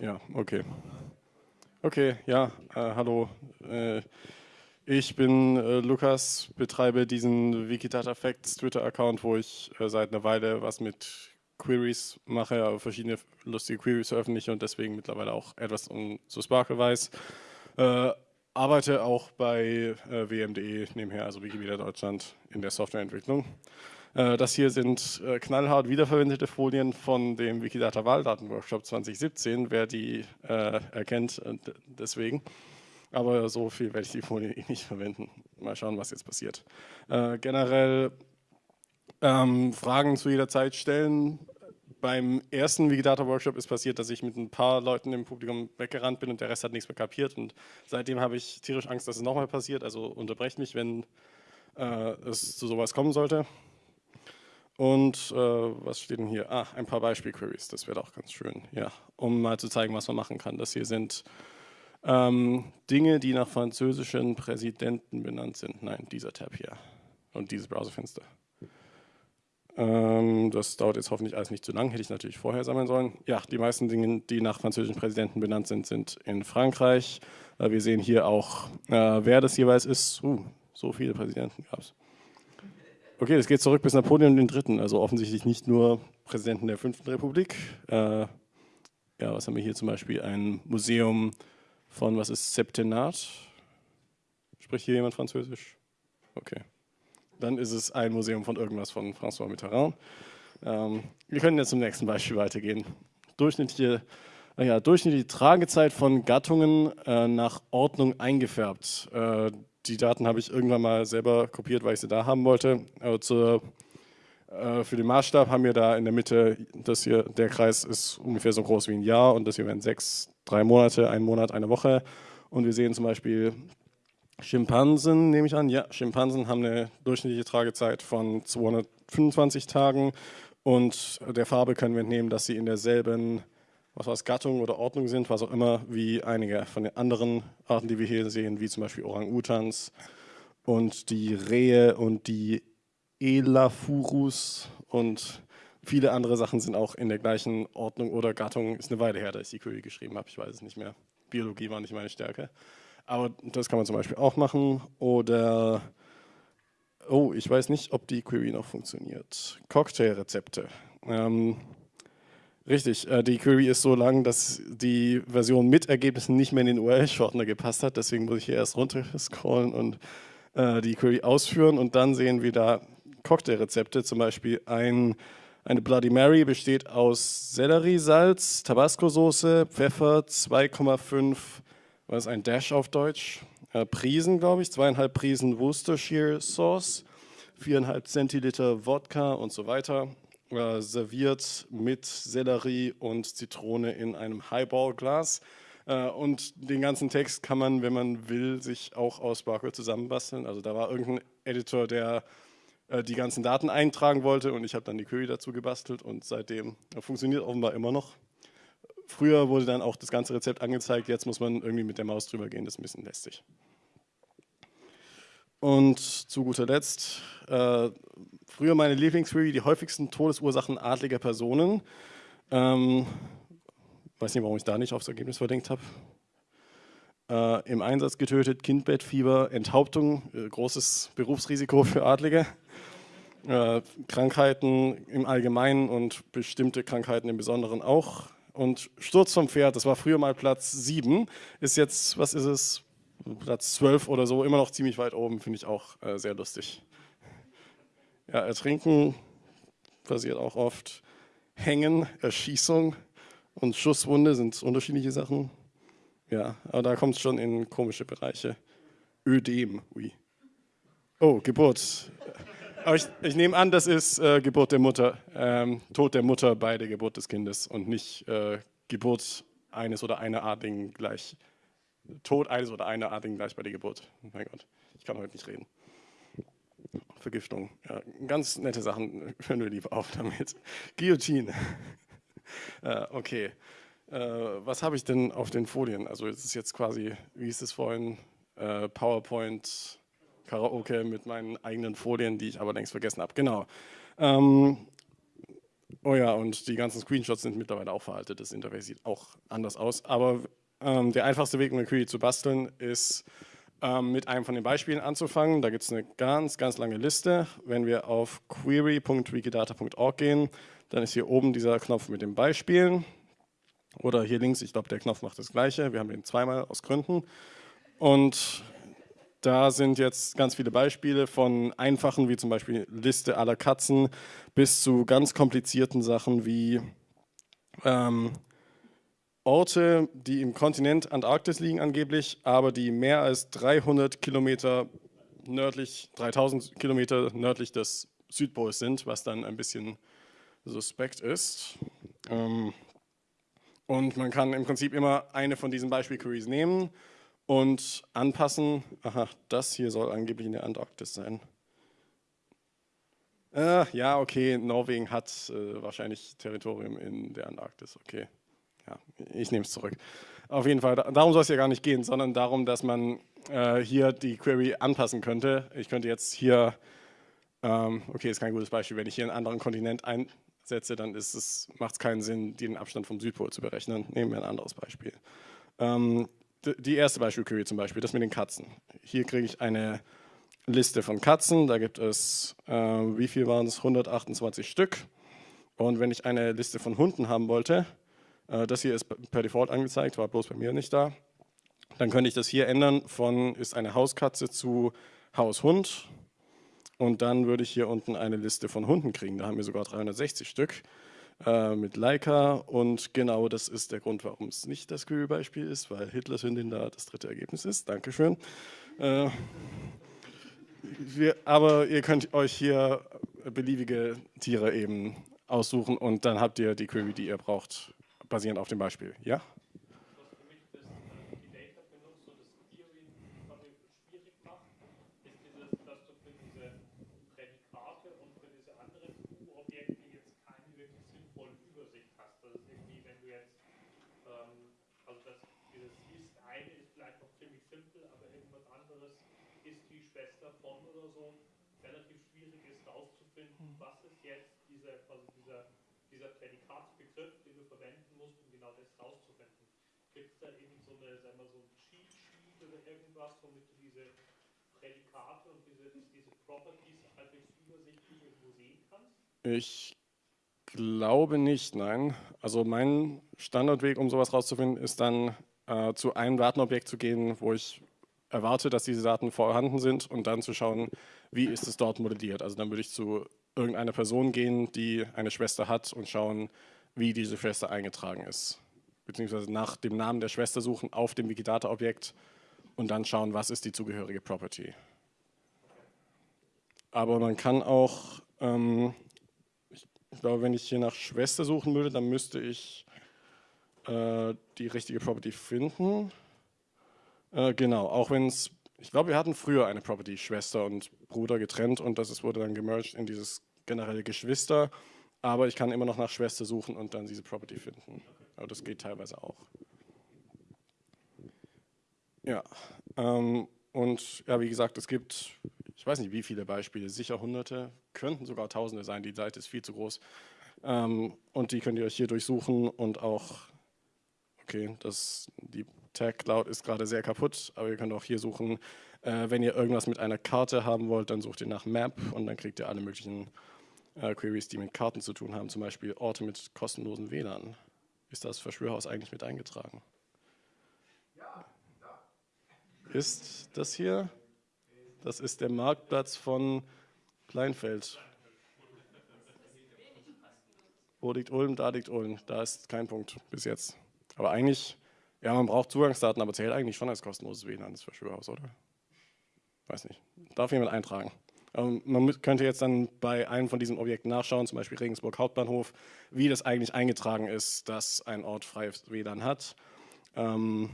Ja, okay. Okay, ja, äh, hallo. Äh, ich bin äh, Lukas, betreibe diesen Wikidata Facts Twitter-Account, wo ich äh, seit einer Weile was mit Queries mache, also verschiedene lustige Queries veröffentliche und deswegen mittlerweile auch etwas um so Sparkle weiß. Äh, arbeite auch bei äh, WMDE nebenher, also Wikimedia Deutschland, in der Softwareentwicklung. Äh, das hier sind äh, knallhart wiederverwendete Folien von dem Wikidata Wahldatenworkshop 2017, wer die äh, erkennt, deswegen. Aber so viel werde ich die Folien eh nicht verwenden. Mal schauen, was jetzt passiert. generell ähm, Fragen zu jeder Zeit stellen. Beim ersten Wikidata-Workshop ist passiert, dass ich mit ein paar Leuten im Publikum weggerannt bin und der Rest hat nichts mehr kapiert. Und seitdem habe ich tierisch Angst, dass es nochmal passiert. Also unterbrecht mich, wenn äh, es zu sowas kommen sollte. Und äh, was steht denn hier? Ah, ein paar Beispiel-Queries, das wäre auch ganz schön, ja, um mal zu zeigen, was man machen kann. Das hier sind ähm, Dinge, die nach französischen Präsidenten benannt sind. Nein, dieser Tab hier und dieses Browserfenster. Ähm, das dauert jetzt hoffentlich alles nicht zu lang, hätte ich natürlich vorher sammeln sollen. Ja, die meisten Dinge, die nach französischen Präsidenten benannt sind, sind in Frankreich. Äh, wir sehen hier auch, äh, wer das jeweils ist. Uh, so viele Präsidenten gab es. Okay, das geht zurück bis Napoleon Dritten, also offensichtlich nicht nur Präsidenten der Fünften Republik. Äh, ja, was haben wir hier zum Beispiel? Ein Museum von, was ist Septenat? Spricht hier jemand Französisch? Okay. Dann ist es ein Museum von irgendwas von François Mitterrand. Ähm, wir können jetzt zum nächsten Beispiel weitergehen. Durchschnittliche, ja, durchschnittliche Tragezeit von Gattungen äh, nach Ordnung eingefärbt. Äh, die Daten habe ich irgendwann mal selber kopiert, weil ich sie da haben wollte. Aber zur, äh, für den Maßstab haben wir da in der Mitte, das hier, der Kreis ist ungefähr so groß wie ein Jahr und das hier wären sechs, drei Monate, ein Monat, eine Woche. Und wir sehen zum Beispiel Schimpansen, nehme ich an. Ja, Schimpansen haben eine durchschnittliche Tragezeit von 225 Tagen und der Farbe können wir entnehmen, dass sie in derselben was Gattung oder Ordnung sind, was auch immer, wie einige von den anderen Arten, die wir hier sehen, wie zum Beispiel Orang-Utans und die Rehe und die Elafurus und viele andere Sachen sind auch in der gleichen Ordnung oder Gattung. Ist eine Weile her, dass ich die Query geschrieben habe, ich weiß es nicht mehr. Biologie war nicht meine Stärke. Aber das kann man zum Beispiel auch machen. Oder, oh, ich weiß nicht, ob die Query noch funktioniert. Cocktailrezepte. Ähm, Richtig, äh, die Query ist so lang, dass die Version mit Ergebnissen nicht mehr in den URL-Shortener gepasst hat. Deswegen muss ich hier erst runter scrollen und äh, die Query ausführen. Und dann sehen wir da Cocktailrezepte, zum Beispiel ein, eine Bloody Mary besteht aus Selleriesalz, Tabasco-Soße, Pfeffer, 2,5, was ist ein Dash auf Deutsch? Äh, Prisen, glaube ich, zweieinhalb Prisen Worcestershire Sauce, viereinhalb Zentiliter Wodka und so weiter äh, serviert mit Sellerie und Zitrone in einem Highball-Glas. Äh, und den ganzen Text kann man, wenn man will, sich auch aus Sparkle zusammenbasteln. Also da war irgendein Editor, der äh, die ganzen Daten eintragen wollte und ich habe dann die Query dazu gebastelt und seitdem funktioniert offenbar immer noch. Früher wurde dann auch das ganze Rezept angezeigt, jetzt muss man irgendwie mit der Maus drüber gehen, das ist ein bisschen lästig. Und zu guter Letzt, äh, früher meine Lieblingsquery, die häufigsten Todesursachen adliger Personen. Ähm, weiß nicht, warum ich da nicht aufs Ergebnis verdenkt habe. Äh, Im Einsatz getötet, Kindbettfieber, Enthauptung, äh, großes Berufsrisiko für Adlige. Äh, Krankheiten im Allgemeinen und bestimmte Krankheiten im Besonderen auch. Und Sturz vom Pferd, das war früher mal Platz 7, ist jetzt, was ist es, Platz 12 oder so, immer noch ziemlich weit oben, finde ich auch äh, sehr lustig. Ja, Ertrinken passiert auch oft. Hängen, Erschießung und Schusswunde sind unterschiedliche Sachen. Ja, aber da kommt es schon in komische Bereiche. Ödem, ui. Oh, Geburt. Aber ich, ich nehme an, das ist äh, Geburt der Mutter, ähm, Tod der Mutter bei der Geburt des Kindes und nicht äh, Geburt eines oder einer Adligen gleich Tod eines oder einer Artigen gleich bei der Geburt. Mein Gott, ich kann heute nicht reden. Vergiftung, ja, ganz nette Sachen, hören wir lieber auf damit. Guillotine. äh, okay, äh, was habe ich denn auf den Folien? Also es ist jetzt quasi, wie hieß es vorhin, äh, PowerPoint, Karaoke mit meinen eigenen Folien, die ich aber längst vergessen habe. Genau. Ähm, Oh ja, und die ganzen Screenshots sind mittlerweile auch veraltet. Das Interface sieht auch anders aus. Aber ähm, der einfachste Weg, um eine Query zu basteln, ist ähm, mit einem von den Beispielen anzufangen. Da gibt es eine ganz, ganz lange Liste. Wenn wir auf query.wikidata.org gehen, dann ist hier oben dieser Knopf mit den Beispielen. Oder hier links, ich glaube, der Knopf macht das Gleiche. Wir haben den zweimal aus Gründen. Und da sind jetzt ganz viele Beispiele von einfachen, wie zum Beispiel Liste aller Katzen, bis zu ganz komplizierten Sachen wie ähm, Orte, die im Kontinent Antarktis liegen angeblich, aber die mehr als 300 Kilometer nördlich, 3000 Kilometer nördlich des Südpols sind, was dann ein bisschen suspekt ist. Ähm, und man kann im Prinzip immer eine von diesen Beispiel-Queries nehmen und anpassen. Aha, das hier soll angeblich in der Antarktis sein. Äh, ja, okay, Norwegen hat äh, wahrscheinlich Territorium in der Antarktis, okay. Ja, ich nehme es zurück. Auf jeden Fall, darum soll es ja gar nicht gehen, sondern darum, dass man äh, hier die Query anpassen könnte. Ich könnte jetzt hier, ähm, okay, ist kein gutes Beispiel, wenn ich hier einen anderen Kontinent einsetze, dann macht es keinen Sinn, den Abstand vom Südpol zu berechnen. Nehmen wir ein anderes Beispiel. Ähm, die erste Beispiel-Query zum Beispiel, das mit den Katzen. Hier kriege ich eine Liste von Katzen, da gibt es, äh, wie viel waren es, 128 Stück. Und wenn ich eine Liste von Hunden haben wollte, das hier ist per Default angezeigt, war bloß bei mir nicht da, dann könnte ich das hier ändern von ist eine Hauskatze zu Haushund. Und dann würde ich hier unten eine Liste von Hunden kriegen, da haben wir sogar 360 Stück äh, mit Leica und genau das ist der Grund, warum es nicht das Query-Beispiel ist, weil Hitlers Hündin da das dritte Ergebnis ist. Dankeschön. Äh, wir, aber ihr könnt euch hier beliebige Tiere eben aussuchen und dann habt ihr die Query, die ihr braucht, basierend auf dem Beispiel. Ja? Diese Prädikate und diese, diese Properties halbwegs übersichtlich irgendwo sehen kannst? Ich glaube nicht, nein. Also mein Standardweg, um sowas rauszufinden, ist dann äh, zu einem Datenobjekt zu gehen, wo ich erwarte, dass diese Daten vorhanden sind und dann zu schauen, wie ist es dort modelliert. Also dann würde ich zu irgendeiner Person gehen, die eine Schwester hat und schauen, wie diese Schwester eingetragen ist. Beziehungsweise nach dem Namen der Schwester suchen auf dem Wikidata-Objekt und dann schauen, was ist die zugehörige Property. Aber man kann auch, ähm, ich, glaube, wenn ich hier nach Schwester suchen würde, dann müsste ich äh, die richtige Property finden. Äh, genau, auch wenn es, ich glaube, wir hatten früher eine Property Schwester und Bruder getrennt und das wurde dann gemerged in dieses generelle Geschwister. Aber ich kann immer noch nach Schwester suchen und dann diese Property finden. Aber das geht teilweise auch. Ja, ähm, und ja, wie gesagt, es gibt, ich weiß nicht wie viele Beispiele, sicher hunderte, könnten sogar tausende sein, die Seite ist viel zu groß. Ähm, und die könnt ihr euch hier durchsuchen und auch, okay, das, die Tag Cloud ist gerade sehr kaputt, aber ihr könnt auch hier suchen, äh, wenn ihr irgendwas mit einer Karte haben wollt, dann sucht ihr nach Map und dann kriegt ihr alle möglichen äh, Queries, die mit Karten zu tun haben, zum Beispiel Orte mit kostenlosen WLAN. Ist das Verschwörhaus eigentlich mit eingetragen? Ist das hier. Das ist der Marktplatz von Kleinfeld. Wo liegt Ulm? Da liegt Ulm. Da ist kein Punkt bis jetzt. Aber eigentlich, ja, man braucht Zugangsdaten, aber zählt eigentlich schon als kostenloses WLAN, das Verschwörhaus, oder? Weiß nicht. Darf jemand eintragen? Ähm, man könnte jetzt dann bei einem von diesen Objekten nachschauen, zum Beispiel Regensburg Hauptbahnhof, wie das eigentlich eingetragen ist, dass ein Ort freies WLAN hat. Ähm,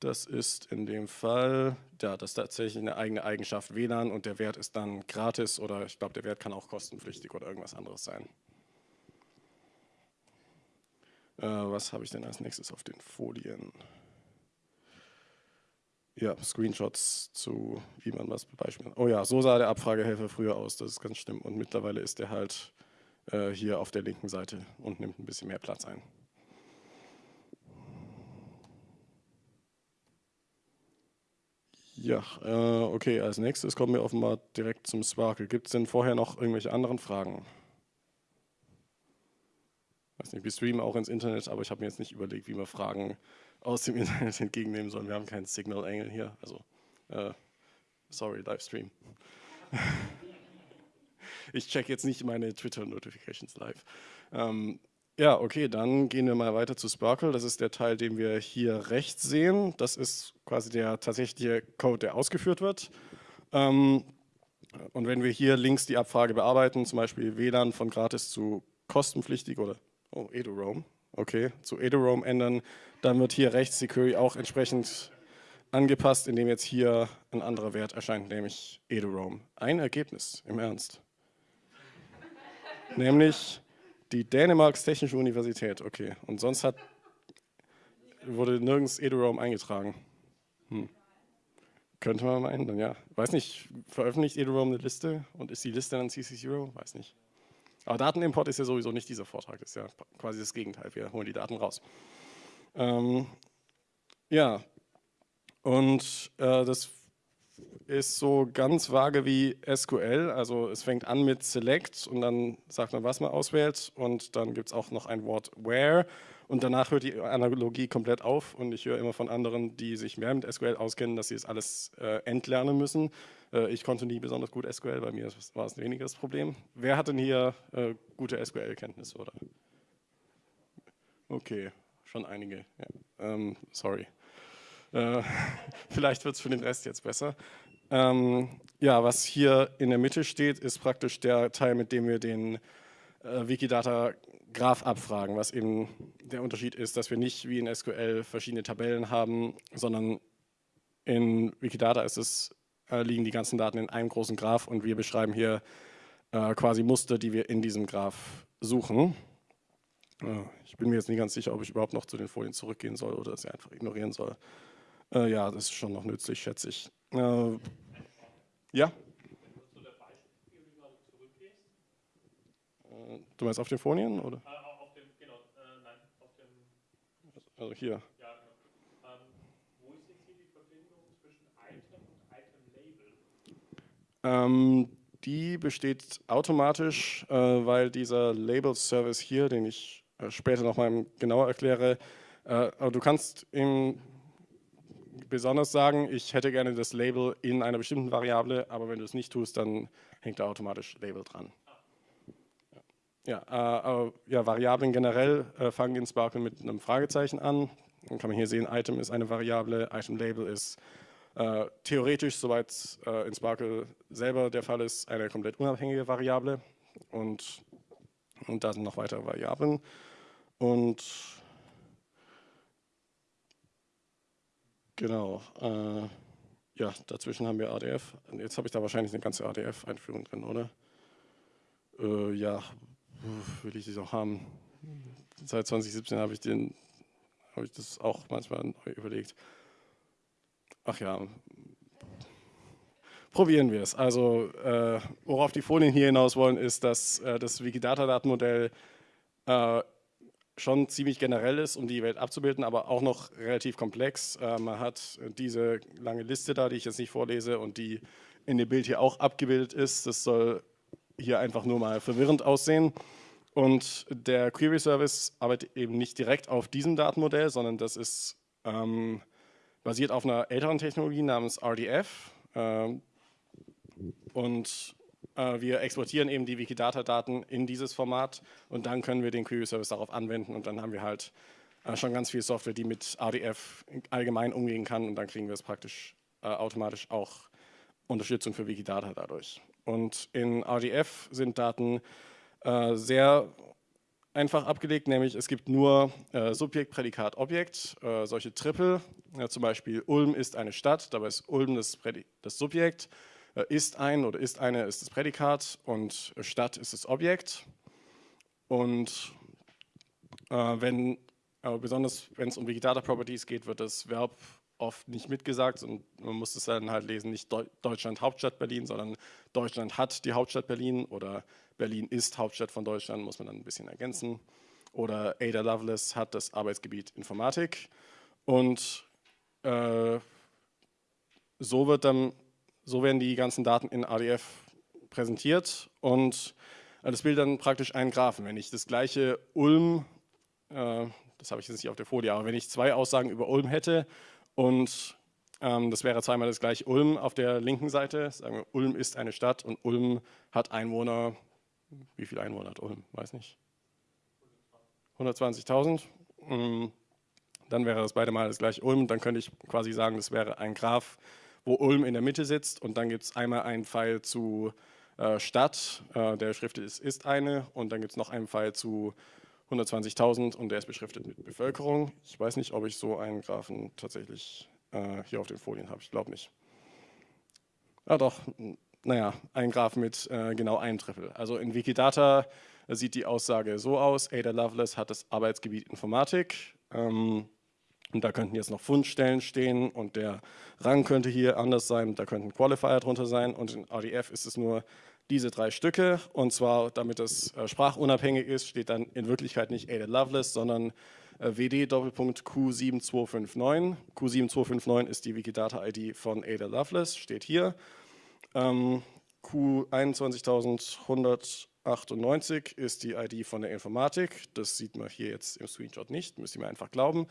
das ist in dem Fall, ja, das ist tatsächlich eine eigene Eigenschaft WLAN und der Wert ist dann gratis oder ich glaube, der Wert kann auch kostenpflichtig oder irgendwas anderes sein. Äh, was habe ich denn als nächstes auf den Folien? ja, Screenshots zu, wie man was beispielsweise. Oh ja, so sah der Abfragehelfer früher aus, das ist ganz schlimm. Und mittlerweile ist der halt äh, hier auf der linken Seite und nimmt ein bisschen mehr Platz ein. Ja, äh, okay, als nächstes kommen wir offenbar direkt zum Sparkle. Gibt es denn vorher noch irgendwelche anderen Fragen? weiß nicht, wir streamen auch ins Internet, aber ich habe mir jetzt nicht überlegt, wie wir Fragen aus dem Internet entgegennehmen sollen. Wir haben keinen Signal-Engel hier, also äh, sorry, Livestream. ich check jetzt nicht meine Twitter-Notifications live. Ähm, ja, okay, dann gehen wir mal weiter zu Sparkle. Das ist der Teil, den wir hier rechts sehen. Das ist quasi der tatsächliche Code, der ausgeführt wird. Ähm, und wenn wir hier links die Abfrage bearbeiten, zum Beispiel WLAN von gratis zu kostenpflichtig oder oh, EduRoam, okay, zu EduRoam ändern, dann wird hier rechts die Query auch entsprechend angepasst, indem jetzt hier ein anderer Wert erscheint, nämlich EduRoam. Ein Ergebnis, im Ernst. nämlich die Dänemarks Technische Universität, okay. Und sonst hat, wurde nirgends EduRoam eingetragen. Hm. Könnte man mal ändern, ja. Weiß nicht, veröffentlicht EduRoam eine Liste und ist die Liste dann CC0? Weiß nicht. Aber Datenimport ist ja sowieso nicht dieser Vortrag, das ist ja quasi das Gegenteil, wir holen die Daten raus. Ähm, ja, und äh, das ist so ganz vage wie SQL, also es fängt an mit Select und dann sagt man, was man auswählt und dann gibt es auch noch ein Wort Where und danach hört die Analogie komplett auf und ich höre immer von anderen, die sich mehr mit SQL auskennen, dass sie es das alles äh, entlernen müssen. Äh, ich konnte nie besonders gut SQL, bei mir war es weniger das Problem. Wer hat denn hier äh, gute SQL-Kenntnisse? oder? Okay, schon einige. Ja. Ähm, sorry. Äh, vielleicht wird es für den Rest jetzt besser. Ähm, ja, was hier in der Mitte steht, ist praktisch der Teil, mit dem wir den äh, Wikidata Graph abfragen, was eben der Unterschied ist, dass wir nicht wie in SQL verschiedene Tabellen haben, sondern in Wikidata ist es äh, liegen die ganzen Daten in einem großen Graph und wir beschreiben hier äh, quasi Muster, die wir in diesem Graph suchen. Äh, ich bin mir jetzt nicht ganz sicher, ob ich überhaupt noch zu den Folien zurückgehen soll oder sie einfach ignorieren soll. Äh, ja, das ist schon noch nützlich, schätze ich. Äh, ja? Äh, du meinst auf den Folien? Oder? auf dem, genau, nein, auf dem. Also hier. Ähm, die besteht automatisch, äh, weil dieser Label-Service hier, den ich äh, später nochmal genauer erkläre, äh, aber du kannst ihm besonders sagen, ich hätte gerne das Label in einer bestimmten Variable, aber wenn du es nicht tust, dann hängt da automatisch Label dran. Ja, äh, ja Variablen generell äh, fangen in Sparkle mit einem Fragezeichen an. Dann kann man hier sehen, Item ist eine Variable, Item Label ist äh, theoretisch, soweit äh, in Sparkle selber der Fall ist, eine komplett unabhängige Variable und, und da sind noch weitere Variablen. Und genau, äh, ja, dazwischen haben wir ADF. Jetzt habe ich da wahrscheinlich eine ganze ADF-Einführung drin, oder? Äh, ja, will ich das auch haben. Seit 2017 habe ich, habe ich das auch manchmal neu überlegt. Ach ja, probieren wir es. Also äh, worauf die Folien hier hinaus wollen, ist, dass äh, das Wikidata-Datenmodell äh, schon ziemlich generell ist, um die Welt abzubilden, aber auch noch relativ komplex. Äh, man hat diese lange Liste da, die ich jetzt nicht vorlese und die in dem Bild hier auch abgebildet ist. Das soll hier einfach nur mal verwirrend aussehen. Und der Query Service arbeitet eben nicht direkt auf diesem Datenmodell, sondern das ist ähm, basiert auf einer älteren Technologie namens RDF. Ähm, und wir exportieren eben die Wikidata-Daten in dieses Format und dann können wir den Query-Service darauf anwenden und dann haben wir halt äh, schon ganz viel Software, die mit RDF allgemein umgehen kann und dann kriegen wir es praktisch äh, automatisch auch Unterstützung für Wikidata dadurch. Und in RDF sind Daten sehr einfach abgelegt, nämlich es gibt nur äh, Subjekt, Prädikat, Objekt, äh, solche Triple, ja, zum Beispiel Ulm ist eine Stadt, dabei ist Ulm das, das Subjekt, äh, ist ein oder ist eine ist das Prädikat und Stadt ist das Objekt. Und äh, wenn, besonders wenn es um Wikidata Properties geht, wird das Verb oft nicht mitgesagt und man muss es dann halt lesen, nicht Deutschland Hauptstadt Berlin, sondern Deutschland hat die Hauptstadt Berlin oder Berlin ist Hauptstadt von Deutschland, muss man dann ein bisschen ergänzen. Oder Ada Lovelace hat das Arbeitsgebiet Informatik und äh, so, wird dann, so werden die ganzen Daten in ADF präsentiert und äh, das bildet dann praktisch einen Graphen. Wenn ich das gleiche Ulm, äh, das habe ich jetzt nicht auf der Folie, aber wenn ich zwei Aussagen über Ulm hätte und ähm, das wäre zweimal das gleiche Ulm auf der linken Seite, sagen wir, Ulm ist eine Stadt und Ulm hat Einwohner, wie viele Einwohner hat Ulm, weiß nicht, 120.000, mm, dann wäre das beide mal das gleiche Ulm, dann könnte ich quasi sagen, das wäre ein Graph, wo Ulm in der Mitte sitzt und dann gibt es einmal einen Pfeil zu äh, Stadt, äh, der beschriftet ist, ist eine und dann gibt es noch einen Pfeil zu 120.000 und der ist beschriftet mit Bevölkerung. Ich weiß nicht, ob ich so einen Graphen tatsächlich äh, hier auf den Folien habe, ich glaube nicht. Ah doch, naja, ein Graph mit äh, genau einem Drittel. Also in Wikidata sieht die Aussage so aus, Ada Lovelace hat das Arbeitsgebiet Informatik, ähm, und da könnten jetzt noch Fundstellen stehen und der Rang könnte hier anders sein, da könnten Qualifier drunter sein und in RDF ist es nur diese drei Stücke und zwar, damit es äh, sprachunabhängig ist, steht dann in Wirklichkeit nicht Ada Lovelace, sondern äh, WD Doppelpunkt Q7259. Q7259 ist die Wikidata-ID von Ada Lovelace, steht hier. Ähm, Q21198 ist die ID von der Informatik, das sieht man hier jetzt im Screenshot nicht, müsst ihr mir einfach glauben.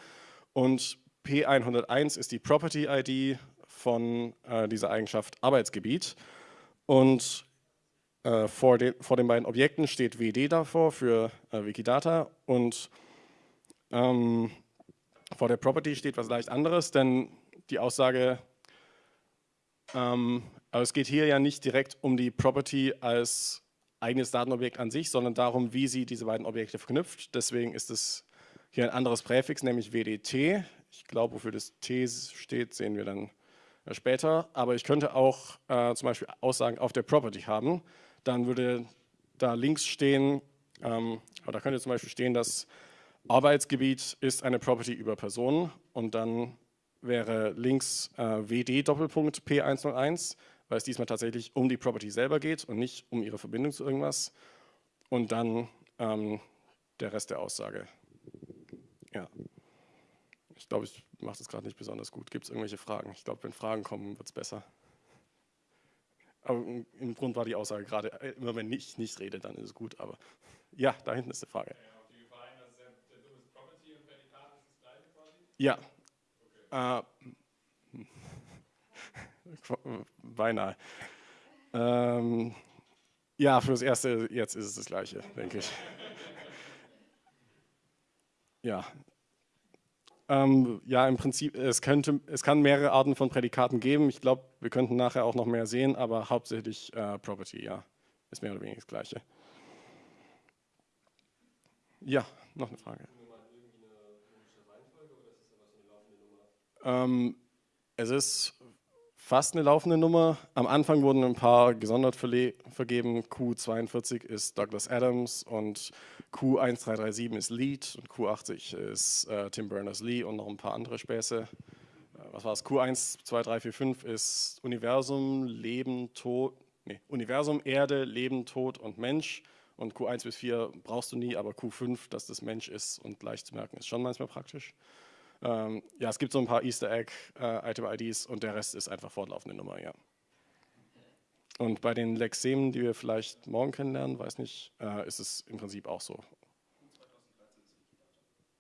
Und P101 ist die Property-ID von äh, dieser Eigenschaft Arbeitsgebiet. Und äh, vor, den, vor, den, beiden Objekten steht WD davor für äh, Wikidata und ähm, vor der Property steht was leicht anderes, denn die Aussage, ähm, aber es geht hier ja nicht direkt um die Property als eigenes Datenobjekt an sich, sondern darum, wie sie diese beiden Objekte verknüpft. Deswegen ist es hier ein anderes Präfix, nämlich WDT. Ich glaube, wofür das T steht, sehen wir dann später. Aber ich könnte auch äh, zum Beispiel Aussagen auf der Property haben. Dann würde da links stehen, ähm, da könnte zum Beispiel stehen, dass Arbeitsgebiet ist eine Property über Personen und dann wäre links äh, WD Doppelpunkt P101, weil es diesmal tatsächlich um die Property selber geht und nicht um ihre Verbindung zu irgendwas. Und dann ähm, der Rest der Aussage. Ja. Ich glaube, ich mache das gerade nicht besonders gut. Gibt es irgendwelche Fragen? Ich glaube, wenn Fragen kommen, wird es besser. Aber im Grund war die Aussage gerade, äh, immer wenn ich nicht rede, dann ist es gut. Aber ja, da hinten ist die Frage. Ja. Okay. Äh, beinahe. Ähm, ja, für das Erste, jetzt ist es das Gleiche, denke ich. Ja. Ähm, ja, im Prinzip, es, könnte, es kann mehrere Arten von Prädikaten geben. Ich glaube, wir könnten nachher auch noch mehr sehen, aber hauptsächlich äh, Property, ja. Ist mehr oder weniger das Gleiche. Ja, noch eine Frage. Ähm, es ist fast eine laufende Nummer. Am Anfang wurden ein paar gesondert vergeben. Q42 ist Douglas Adams und Q1337 ist Lead und Q80 ist äh, Tim Berners-Lee und noch ein paar andere Späße. Äh, was war es? Q1, 2, 3, 4, 5 ist Universum, Leben, Tod, nee, Universum, Erde, Leben, Tod und Mensch. Und Q1 bis 4 brauchst du nie, aber Q5, dass das Mensch ist und leicht zu merken, ist schon manchmal praktisch. Ähm, ja, es gibt so ein paar Easter Egg äh, Item IDs und der Rest ist einfach fortlaufende Nummer, ja. Und bei den Lexemen, die wir vielleicht morgen kennenlernen, weiß nicht, äh, ist es im Prinzip auch so.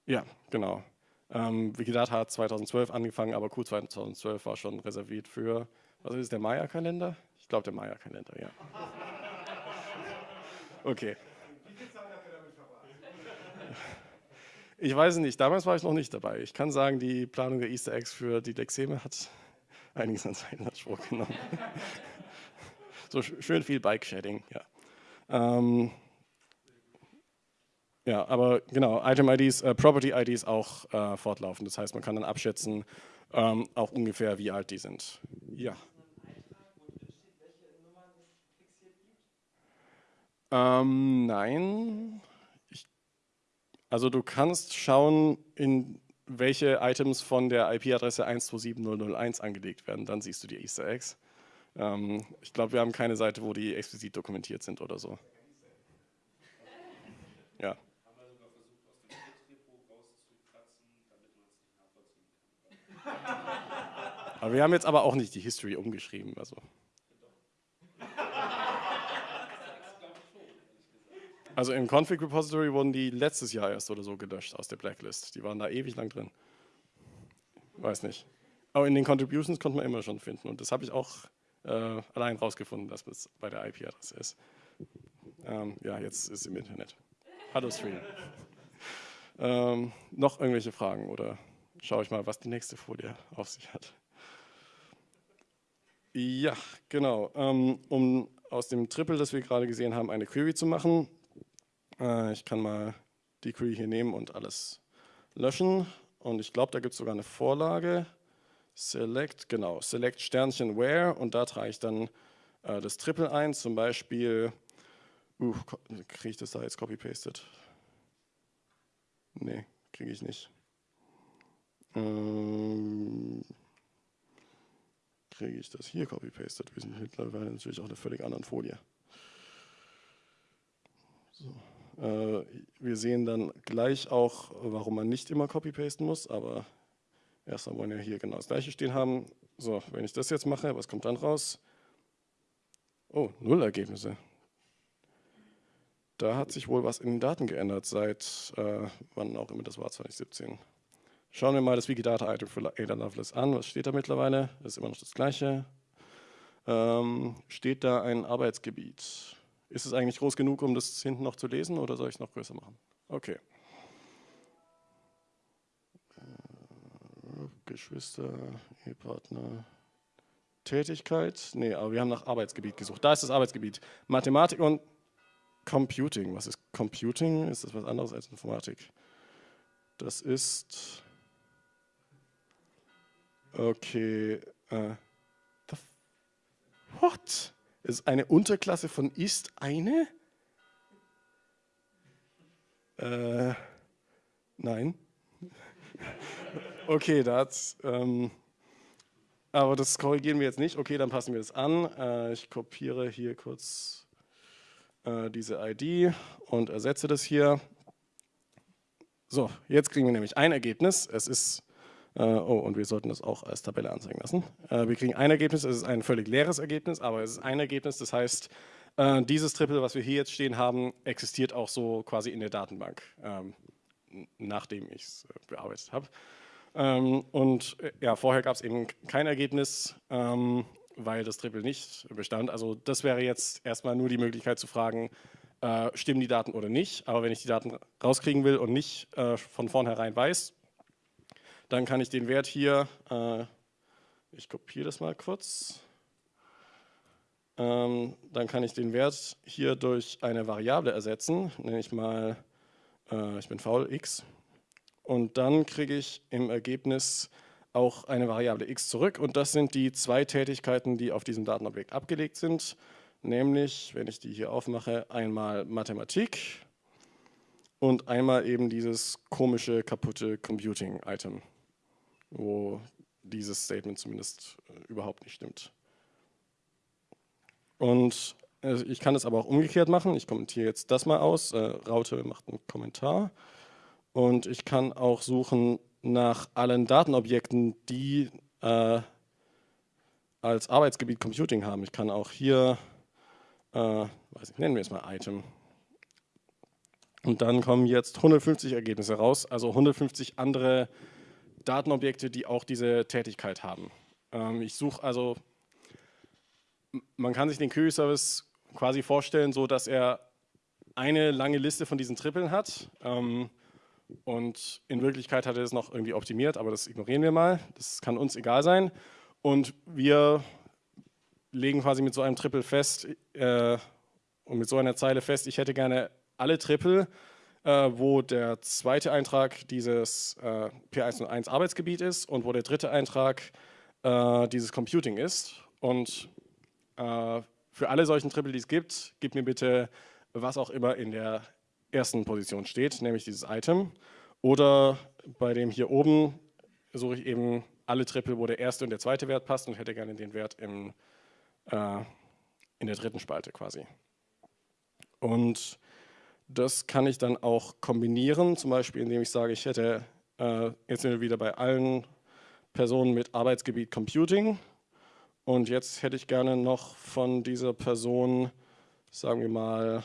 Ja, genau. Ähm, Wikidata hat 2012 angefangen, aber Q 2012 war schon reserviert für, was ist der Maya-Kalender? Ich glaube, der Maya-Kalender, ja. Okay. Ich weiß nicht, damals war ich noch nicht dabei. Ich kann sagen, die Planung der Easter Eggs für die Lexeme hat einiges an Zeit in Anspruch genommen. so schön viel Bike-Shedding, ja. Ähm, ja, aber genau, Item-IDs, äh, Property-IDs auch äh, fortlaufend. Das heißt, man kann dann abschätzen, ähm, auch ungefähr, wie alt die sind. Ja. Ähm, nein, also du kannst schauen in welche Items von der IP-Adresse 127.001 angelegt werden. Dann siehst du die Easter Eggs. Ähm, ich glaube, wir haben keine Seite, wo die explizit dokumentiert sind oder so. Ja. Aber wir haben jetzt aber auch nicht die History umgeschrieben. Also. Also im Config Repository wurden die letztes Jahr erst oder so gelöscht aus der Blacklist. Die waren da ewig lang drin. Weiß nicht. Aber in den Contributions konnte man immer schon finden. Und das habe ich auch äh, allein rausgefunden, dass es bei der IP-Adresse ist. Ähm, ja, jetzt ist es im Internet. Hallo Stream. ähm, noch irgendwelche Fragen oder schaue ich mal, was die nächste Folie auf sich hat. Ja, genau. Ähm, um aus dem Triple, das wir gerade gesehen haben, eine Query zu machen, äh, ich kann mal die Query hier nehmen und alles löschen. Und ich glaube, da gibt es sogar eine Vorlage. Select, genau, Select Sternchen Where und da trage ich dann äh, das Triple ein, zum Beispiel, uh, kriege ich das da jetzt copy-pasted? Nee, kriege ich nicht. Ähm, kriege ich das hier copy-pasted? Wir sind mittlerweile natürlich auf einer völlig anderen Folie. So. Äh, wir sehen dann gleich auch, warum man nicht immer copy-pasten muss, aber erstmal wollen wir hier genau das gleiche stehen haben. So, wenn ich das jetzt mache, was kommt dann raus? Oh, null Ergebnisse. Da hat sich wohl was in den Daten geändert, seit äh, wann auch immer das war, 2017. Schauen wir mal das Wikidata-Item für Ada Lovelace an. Was steht da mittlerweile? Das ist immer noch das gleiche. Ähm, steht da ein Arbeitsgebiet? Ist es eigentlich groß genug, um das hinten noch zu lesen oder soll ich es noch größer machen? Okay. Äh, Geschwister, Ehepartner, Tätigkeit. Nee, aber wir haben nach Arbeitsgebiet gesucht. Da ist das Arbeitsgebiet. Mathematik und Computing. Was ist Computing? Ist das was anderes als Informatik? Das ist. Okay. Uh, what? Ist eine Unterklasse von ist eine? Äh, nein. okay, das, ähm, aber das korrigieren wir jetzt nicht. Okay, dann passen wir das an. Äh, ich kopiere hier kurz äh, diese ID und ersetze das hier. So, jetzt kriegen wir nämlich ein Ergebnis. Es ist oh, und wir sollten das auch als Tabelle anzeigen lassen. Äh, wir kriegen ein Ergebnis, es ist ein völlig leeres Ergebnis, aber es ist ein Ergebnis, das heißt, äh, dieses Triple, was wir hier jetzt stehen haben, existiert auch so quasi in der Datenbank, ähm, nachdem ich es bearbeitet habe. Ähm, und ja, vorher gab es eben kein Ergebnis, ähm, weil das Triple nicht bestand. Also das wäre jetzt erstmal nur die Möglichkeit zu fragen, äh, stimmen die Daten oder nicht. Aber wenn ich die Daten rauskriegen will und nicht äh, von vornherein weiß, dann kann ich den Wert hier, äh, ich kopiere das mal kurz, ähm, dann kann ich den Wert hier durch eine Variable ersetzen, nenne ich mal, äh, ich bin faul, x. Und dann kriege ich im Ergebnis auch eine Variable x zurück. Und das sind die zwei Tätigkeiten, die auf diesem Datenobjekt abgelegt sind. Nämlich, wenn ich die hier aufmache, einmal Mathematik und einmal eben dieses komische, kaputte Computing-Item wo dieses Statement zumindest äh, überhaupt nicht stimmt. Und äh, ich kann es aber auch umgekehrt machen. Ich kommentiere jetzt das mal aus. Äh, Raute macht einen Kommentar. Und ich kann auch suchen nach allen Datenobjekten, die äh, als Arbeitsgebiet Computing haben. Ich kann auch hier, äh, weiß ich, nennen wir es mal Item. Und dann kommen jetzt 150 Ergebnisse raus, also 150 andere Datenobjekte, die auch diese Tätigkeit haben. Ähm, ich suche also, man kann sich den Query-Service quasi vorstellen, so dass er eine lange Liste von diesen Tripeln hat ähm, und in Wirklichkeit hat er es noch irgendwie optimiert, aber das ignorieren wir mal, das kann uns egal sein und wir legen quasi mit so einem Triple fest äh, und mit so einer Zeile fest, ich hätte gerne alle Triple äh, wo der zweite Eintrag dieses äh, P101 Arbeitsgebiet ist und wo der dritte Eintrag äh, dieses Computing ist. Und äh, für alle solchen Triple, die es gibt, gib mir bitte was auch immer in der ersten Position steht, nämlich dieses Item. Oder bei dem hier oben suche ich eben alle Triple, wo der erste und der zweite Wert passt und hätte gerne den Wert im, äh, in der dritten Spalte quasi. Und das kann ich dann auch kombinieren, zum Beispiel indem ich sage, ich hätte, äh, jetzt sind wir wieder bei allen Personen mit Arbeitsgebiet Computing. Und jetzt hätte ich gerne noch von dieser Person, sagen wir mal,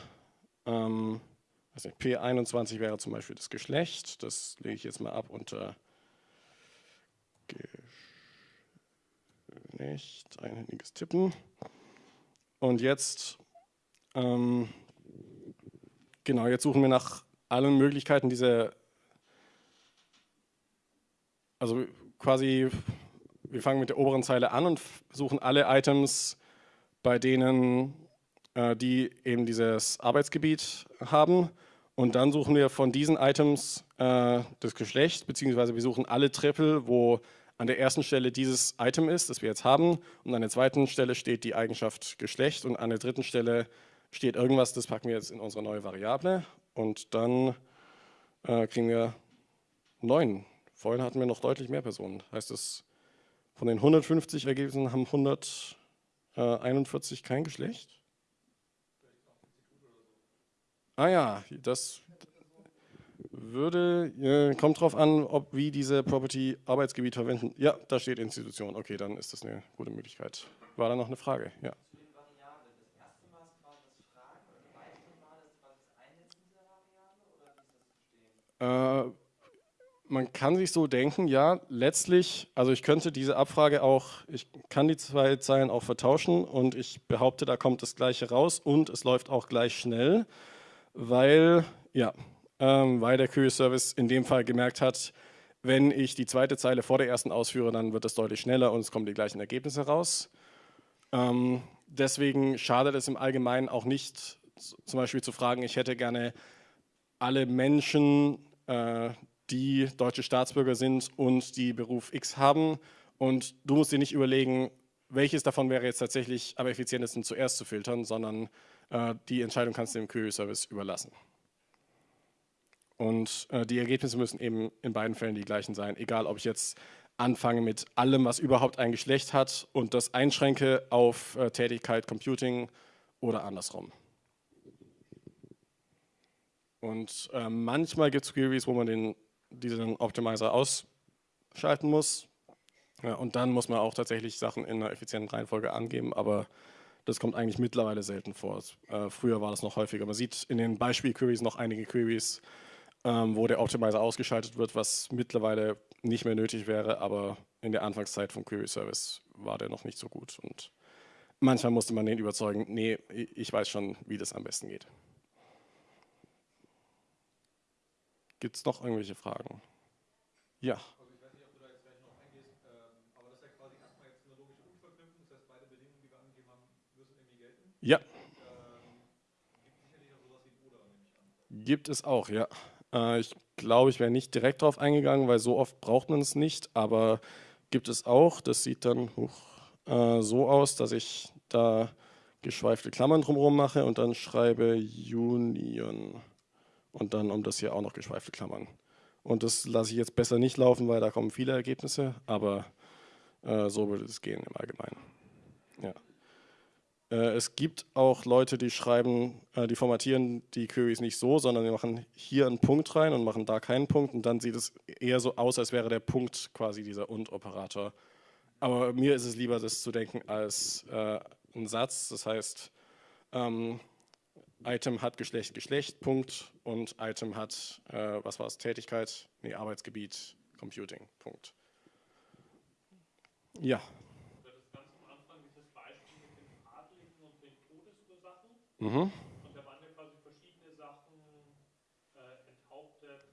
ähm, nicht, P21 wäre zum Beispiel das Geschlecht, das lege ich jetzt mal ab unter Geschlecht, einhändiges Tippen. Und jetzt, ähm, genau, jetzt suchen wir nach allen Möglichkeiten diese, also quasi, wir fangen mit der oberen Zeile an und suchen alle Items, bei denen äh, die eben dieses Arbeitsgebiet haben. Und dann suchen wir von diesen Items äh, das Geschlecht, beziehungsweise wir suchen alle Triple, wo an der ersten Stelle dieses Item ist, das wir jetzt haben, und an der zweiten Stelle steht die Eigenschaft Geschlecht und an der dritten Stelle steht irgendwas, das packen wir jetzt in unsere neue Variable und dann äh, kriegen wir neun. Vorhin hatten wir noch deutlich mehr Personen. Heißt es, von den 150 Ergebnissen haben 141 kein Geschlecht? Ah ja, das würde, äh, kommt drauf an, ob wie diese Property Arbeitsgebiet verwenden. Ja, da steht Institution. Okay, dann ist das eine gute Möglichkeit. War da noch eine Frage? Ja. Äh, man kann sich so denken, ja, letztlich, also ich könnte diese Abfrage auch, ich kann die zwei Zeilen auch vertauschen und ich behaupte, da kommt das Gleiche raus und es läuft auch gleich schnell weil, ja, ähm, weil der Query-Service in dem Fall gemerkt hat, wenn ich die zweite Zeile vor der ersten ausführe, dann wird es deutlich schneller und es kommen die gleichen Ergebnisse raus. Ähm, deswegen schadet es im Allgemeinen auch nicht, zum Beispiel zu fragen, ich hätte gerne alle Menschen, die deutsche Staatsbürger sind und die Beruf X haben und du musst dir nicht überlegen, welches davon wäre jetzt tatsächlich am effizientesten zuerst zu filtern, sondern äh, die Entscheidung kannst du dem Query-Service überlassen. Und äh, die Ergebnisse müssen eben in beiden Fällen die gleichen sein, egal ob ich jetzt anfange mit allem, was überhaupt ein Geschlecht hat und das einschränke auf äh, Tätigkeit Computing oder andersrum. Und äh, manchmal gibt es Queries, wo man den, diesen Optimizer ausschalten muss. Ja, und dann muss man auch tatsächlich Sachen in einer effizienten Reihenfolge angeben, aber das kommt eigentlich mittlerweile selten vor. Äh, früher war das noch häufiger. Man sieht in den Beispiel-Queries noch einige Queries, ähm, wo der Optimizer ausgeschaltet wird, was mittlerweile nicht mehr nötig wäre, aber in der Anfangszeit vom Query-Service war der noch nicht so gut. Und manchmal musste man den überzeugen, nee, ich weiß schon, wie das am besten geht. Gibt es noch irgendwelche Fragen? Ja. Ja. Gibt es auch, ja. Äh, ich glaube, ich wäre nicht direkt darauf eingegangen, weil so oft braucht man es nicht, aber gibt es auch. Das sieht dann uh, so aus, dass ich da geschweifte Klammern drumherum mache und dann schreibe Union und dann um das hier auch noch geschweifte Klammern. Und das lasse ich jetzt besser nicht laufen, weil da kommen viele Ergebnisse, aber äh, so würde es gehen im Allgemeinen. Ja. Äh, es gibt auch Leute, die schreiben, äh, die formatieren die Queries nicht so, sondern die machen hier einen Punkt rein und machen da keinen Punkt und dann sieht es eher so aus, als wäre der Punkt quasi dieser Und-Operator. Aber mir ist es lieber, das zu denken als äh, ein Satz, das heißt, ähm, Item hat Geschlecht, Geschlecht, Punkt und Item hat, äh, was war es, Tätigkeit, nee, Arbeitsgebiet, Computing, Punkt. Ja. Mhm. Und da waren ja quasi verschiedene Sachen äh, enthauptet,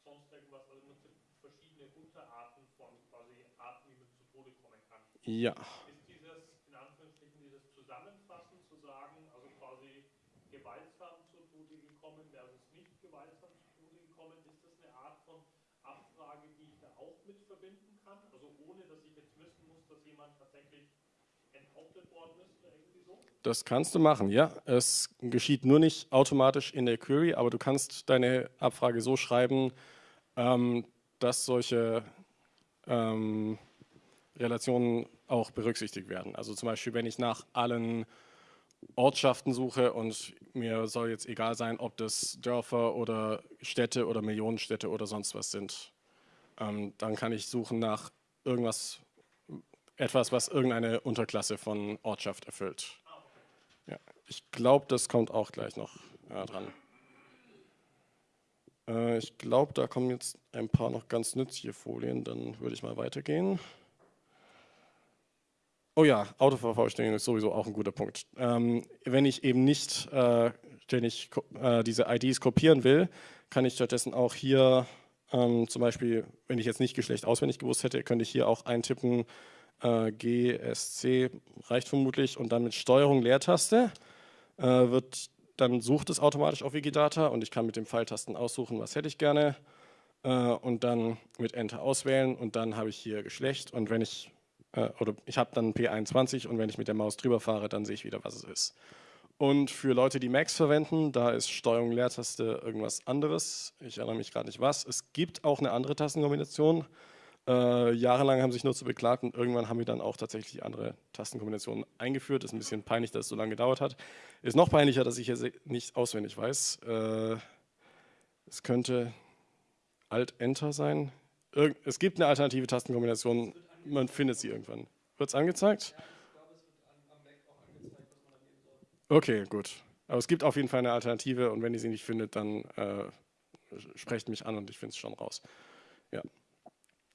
sonst irgendwas, also verschiedene Unterarten von quasi Arten, wie man zu Tode kommen kann. Ja. Ist dieses, in Anführungsstrichen, dieses Zusammenfassen zu sagen, also quasi gewaltsam zu Tode gekommen versus nicht gewaltsam zu Tode gekommen, ist das eine Art von Abfrage, die ich da auch mit verbinden kann? Also ohne, dass ich jetzt wissen muss, dass jemand tatsächlich enthauptet worden ist oder irgendwie so? Das kannst du machen, ja. Es geschieht nur nicht automatisch in der Query, aber du kannst deine Abfrage so schreiben, Ähm, dass solche ähm, Relationen auch berücksichtigt werden. Also zum Beispiel, wenn ich nach allen Ortschaften suche und mir soll jetzt egal sein, ob das Dörfer oder Städte oder Millionenstädte oder sonst was sind, ähm, dann kann ich suchen nach irgendwas, etwas, was irgendeine Unterklasse von Ortschaft erfüllt. Ja, ich glaube, das kommt auch gleich noch äh, dran. Äh, ich glaube, da kommen jetzt ein paar noch ganz nützliche Folien, dann würde ich mal weitergehen. Oh ja, Autovervollständigung ist sowieso auch ein guter Punkt. Ähm, wenn ich eben nicht äh, ständig äh, diese IDs kopieren will, kann ich stattdessen auch hier ähm, zum Beispiel, wenn ich jetzt nicht Geschlecht auswendig gewusst hätte, könnte ich hier auch eintippen, äh, GSC reicht vermutlich und dann mit Steuerung Leertaste äh, wird dann sucht es automatisch auf Wikidata und ich kann mit dem Pfeiltasten aussuchen, was hätte ich gerne äh, und dann mit Enter auswählen und dann habe ich hier Geschlecht und wenn ich, äh, oder ich habe dann P21 und wenn ich mit der Maus drüber fahre, dann sehe ich wieder, was es ist. Und für Leute, die Macs verwenden, da ist Steuerung Leertaste irgendwas anderes. Ich erinnere mich gerade nicht was. Es gibt auch eine andere Tastenkombination, äh, jahrelang haben sich Nutzer beklagt und irgendwann haben wir dann auch tatsächlich andere Tastenkombinationen eingeführt. Ist ein bisschen peinlich, dass es so lange gedauert hat. Ist noch peinlicher, dass ich hier nicht auswendig weiß. Äh, es könnte Alt-Enter sein. Irg es gibt eine alternative Tastenkombination, man findet sie irgendwann. Wird es angezeigt? Okay, gut. Aber es gibt auf jeden Fall eine Alternative und wenn ihr sie nicht findet, dann äh, sprecht mich an und ich finde es schon raus. Ja.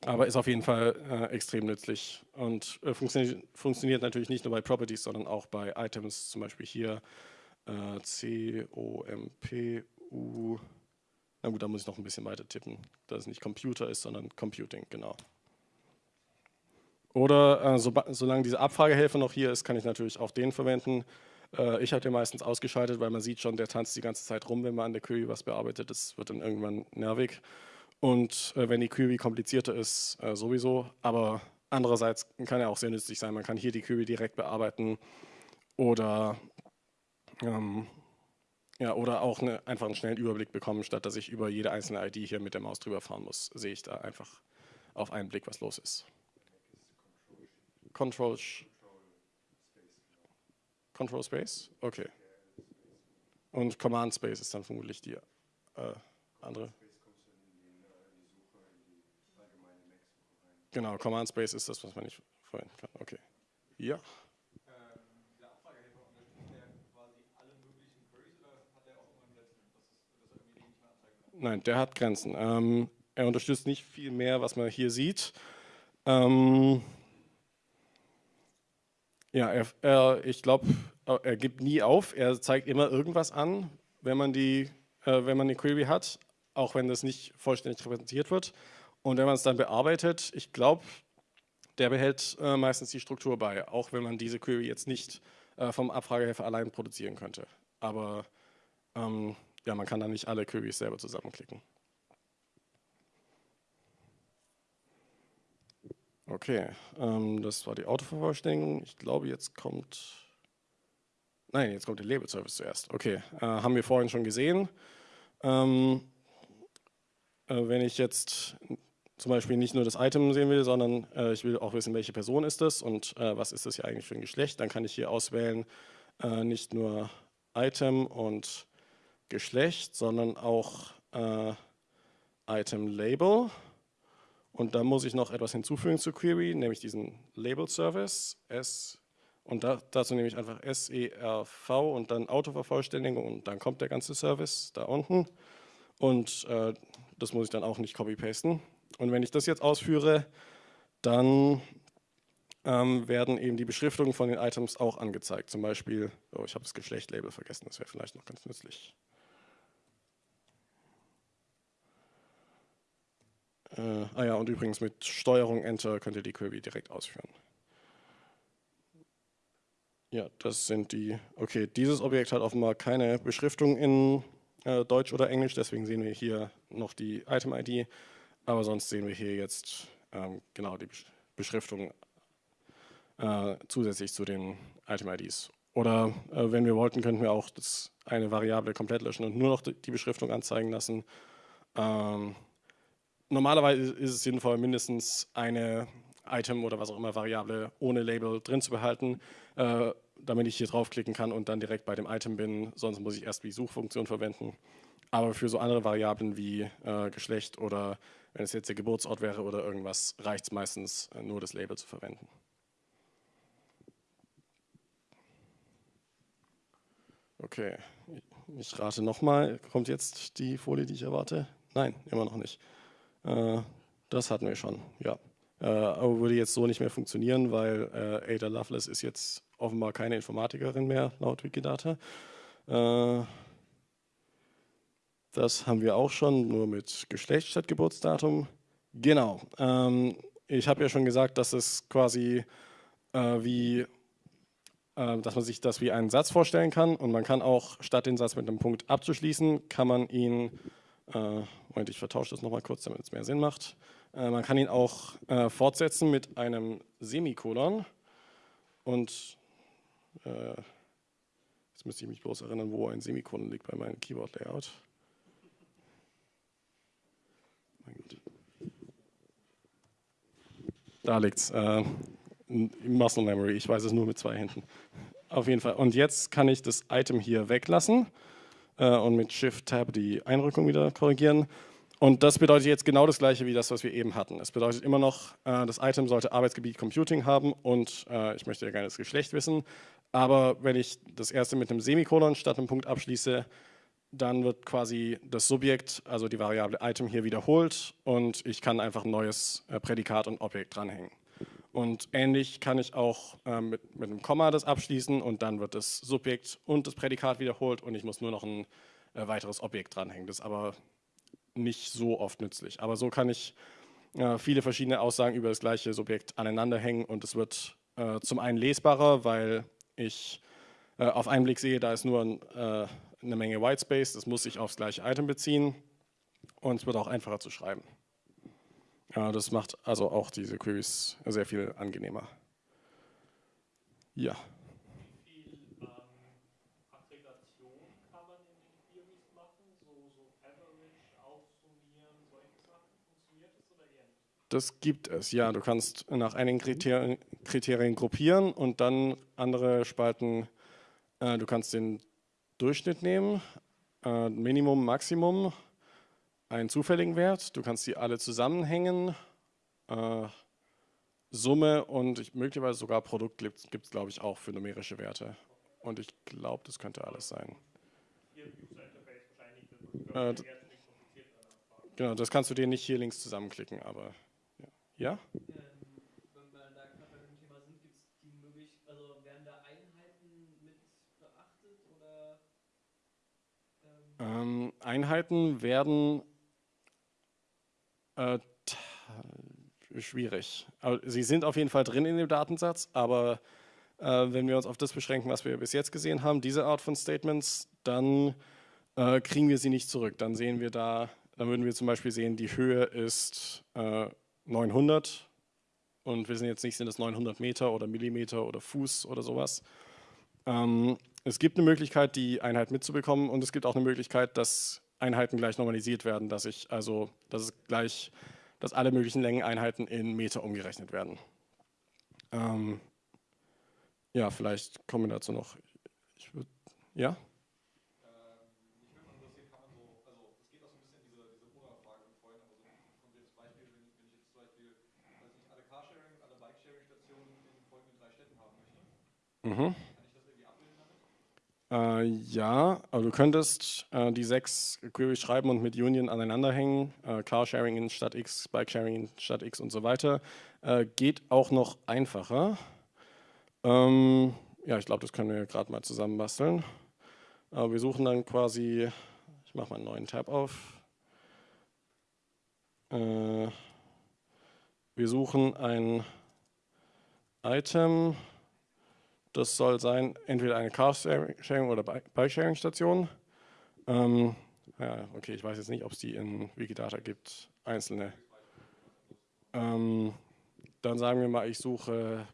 Aber ist auf jeden Fall äh, extrem nützlich und äh, funktioniert, funktioniert, natürlich nicht nur bei Properties, sondern auch bei Items, zum Beispiel hier äh, C, O, M, P, U. Na gut, da muss ich noch ein bisschen weiter tippen, dass es nicht Computer ist, sondern Computing, genau. Oder äh, so, solange diese Abfragehelfer noch hier ist, kann ich natürlich auch den verwenden. Äh, ich habe den meistens ausgeschaltet, weil man sieht schon, der tanzt die ganze Zeit rum, wenn man an der Query was bearbeitet. Das wird dann irgendwann nervig. Und äh, wenn die Query komplizierter ist, äh, sowieso. Aber andererseits kann er auch sehr nützlich sein. Man kann hier die Query direkt bearbeiten oder, ähm, ja, oder auch eine, einfach einen schnellen Überblick bekommen, statt dass ich über jede einzelne ID hier mit der Maus drüber fahren muss, sehe ich da einfach auf einen Blick, was los ist. Control, Control Space? Okay. Und Command Space ist dann vermutlich die äh, andere. Genau, Command Space ist das, was man nicht verwenden kann. Okay. Ja. Nein, der hat Grenzen. Ähm, er unterstützt nicht viel mehr, was man hier sieht. Ähm, ja, er, er, ich glaube, er gibt nie auf. Er zeigt immer irgendwas an, wenn man die, äh, wenn man eine Query hat, auch wenn das nicht vollständig repräsentiert wird. Und wenn man es dann bearbeitet, ich glaube, der behält äh, meistens die Struktur bei, auch wenn man diese Query jetzt nicht äh, vom Abfragehelfer allein produzieren könnte. Aber ähm, ja, man kann dann nicht alle Queries selber zusammenklicken. Okay, ähm, das war die Autovervollständigung. Ich glaube, jetzt kommt, nein, jetzt kommt der Label Service zuerst. Okay, äh, haben wir vorhin schon gesehen. Ähm, äh, wenn ich jetzt zum Beispiel nicht nur das Item sehen will, sondern äh, ich will auch wissen, welche Person ist es und äh, was ist das hier eigentlich für ein Geschlecht. Dann kann ich hier auswählen, äh, nicht nur Item und Geschlecht, sondern auch äh, Item Label. Und da muss ich noch etwas hinzufügen zur Query, nämlich diesen Label Service, S und da, dazu nehme ich einfach SERV und dann Autovervollständigung und dann kommt der ganze Service da unten. Und äh, das muss ich dann auch nicht copy-pasten. Und wenn ich das jetzt ausführe, dann ähm, werden eben die Beschriftungen von den Items auch angezeigt. Zum Beispiel, oh, ich habe das Geschlechtlabel vergessen, das wäre vielleicht noch ganz nützlich. Äh, ah ja, und übrigens mit Steuerung Enter könnt ihr die Query direkt ausführen. Ja, das sind die, okay, dieses Objekt hat offenbar keine Beschriftung in äh, Deutsch oder Englisch, deswegen sehen wir hier noch die Item-ID aber sonst sehen wir hier jetzt ähm, genau die Beschriftung äh, zusätzlich zu den Item-IDs. Oder äh, wenn wir wollten, könnten wir auch das, eine Variable komplett löschen und nur noch die Beschriftung anzeigen lassen. Ähm, normalerweise ist es sinnvoll, mindestens eine Item oder was auch immer Variable ohne Label drin zu behalten, äh, damit ich hier draufklicken kann und dann direkt bei dem Item bin. Sonst muss ich erst die Suchfunktion verwenden. Aber für so andere Variablen wie äh, Geschlecht oder wenn es jetzt der Geburtsort wäre oder irgendwas, reicht es meistens äh, nur das Label zu verwenden. Okay, ich rate nochmal. Kommt jetzt die Folie, die ich erwarte? Nein, immer noch nicht. Äh, das hatten wir schon, ja. Äh, aber würde jetzt so nicht mehr funktionieren, weil Ada Lovelace ist jetzt offenbar keine Informatikerin mehr, laut Wikidata. Äh, das haben wir auch schon, nur mit Geschlecht statt Geburtsdatum. Genau. Ähm, ich habe ja schon gesagt, dass es quasi äh, wie, äh, dass man sich das wie einen Satz vorstellen kann und man kann auch statt den Satz mit einem Punkt abzuschließen, kann man ihn, äh, Moment, ich vertausche das nochmal kurz, damit es mehr Sinn macht. Äh, man kann ihn auch äh, fortsetzen mit einem Semikolon und äh, jetzt müsste ich mich bloß erinnern, wo ein Semikolon liegt bei meinem Keyboard-Layout. Da liegt es. Äh, Muscle Memory, ich weiß es nur mit zwei Händen. Auf jeden Fall. Und jetzt kann ich das Item hier weglassen äh, und mit Shift-Tab die Einrückung wieder korrigieren. Und das bedeutet jetzt genau das gleiche wie das, was wir eben hatten. Es bedeutet immer noch, äh, das Item sollte Arbeitsgebiet Computing haben und äh, ich möchte ja gerne das Geschlecht wissen. Aber wenn ich das erste mit einem Semikolon statt einem Punkt abschließe, dann wird quasi das Subjekt, also die Variable Item hier wiederholt und ich kann einfach ein neues äh, Prädikat und Objekt dranhängen. Und ähnlich kann ich auch äh, mit, mit einem Komma das abschließen und dann wird das Subjekt und das Prädikat wiederholt und ich muss nur noch ein äh, weiteres Objekt dranhängen. Das ist aber nicht so oft nützlich. Aber so kann ich äh, viele verschiedene Aussagen über das gleiche Subjekt aneinander hängen und es wird äh, zum einen lesbarer, weil ich äh, auf einen Blick sehe, da ist nur ein, äh, eine Menge Whitespace, das muss sich aufs gleiche Item beziehen und es wird auch einfacher zu schreiben. Ja, das macht also auch diese Queries sehr viel angenehmer. Ja. Das gibt es, ja. Du kannst nach einigen Kriterien, Kriterien gruppieren und dann andere Spalten. Äh, du kannst den Durchschnitt nehmen, äh, Minimum, Maximum, einen zufälligen Wert. Du kannst die alle zusammenhängen. Äh, Summe und ich, möglicherweise sogar Produkt gibt es, glaube ich, auch für numerische Werte. Und ich glaube, das könnte alles sein. Äh, genau, das kannst du dir nicht hier links zusammenklicken, aber ja? Ähm, wenn wir da gerade bei dem Thema sind, gibt es die Möglichkeit, also werden da Einheiten mit beachtet oder? Ähm Einheiten werden äh, schwierig. Sie sind auf jeden Fall drin in dem Datensatz, aber äh, wenn wir uns auf das beschränken, was wir bis jetzt gesehen haben, diese Art von Statements, dann äh, kriegen wir sie nicht zurück. Dann sehen wir da, dann würden wir zum Beispiel sehen, die Höhe ist äh, 900 und wir wissen jetzt nicht, sind es 900 Meter oder Millimeter oder Fuß oder sowas. Ähm, es gibt eine Möglichkeit, die Einheit mitzubekommen und es gibt auch eine Möglichkeit, dass Einheiten gleich normalisiert werden, dass ich also, dass es gleich, dass alle möglichen Längeneinheiten in Meter umgerechnet werden. Ähm, ja, vielleicht kommen wir dazu noch. Ich würd, ja? Mhm. Äh, ja, aber du könntest äh, die sechs Queries schreiben und mit Union aneinander hängen. Äh, Car-Sharing in Stadt X, Bike-Sharing in Stadt X und so weiter. Äh, geht auch noch einfacher. Ähm, ja, ich glaube, das können wir gerade mal zusammen basteln. wir suchen dann quasi, ich mache mal einen neuen Tab auf. Äh, wir suchen ein Item. Das soll sein entweder eine Car-Sharing oder Bike-Sharing-Station. Ähm, ja, okay, ich weiß jetzt nicht, ob es die in Wikidata gibt, einzelne. Ähm, dann sagen wir mal, ich suche,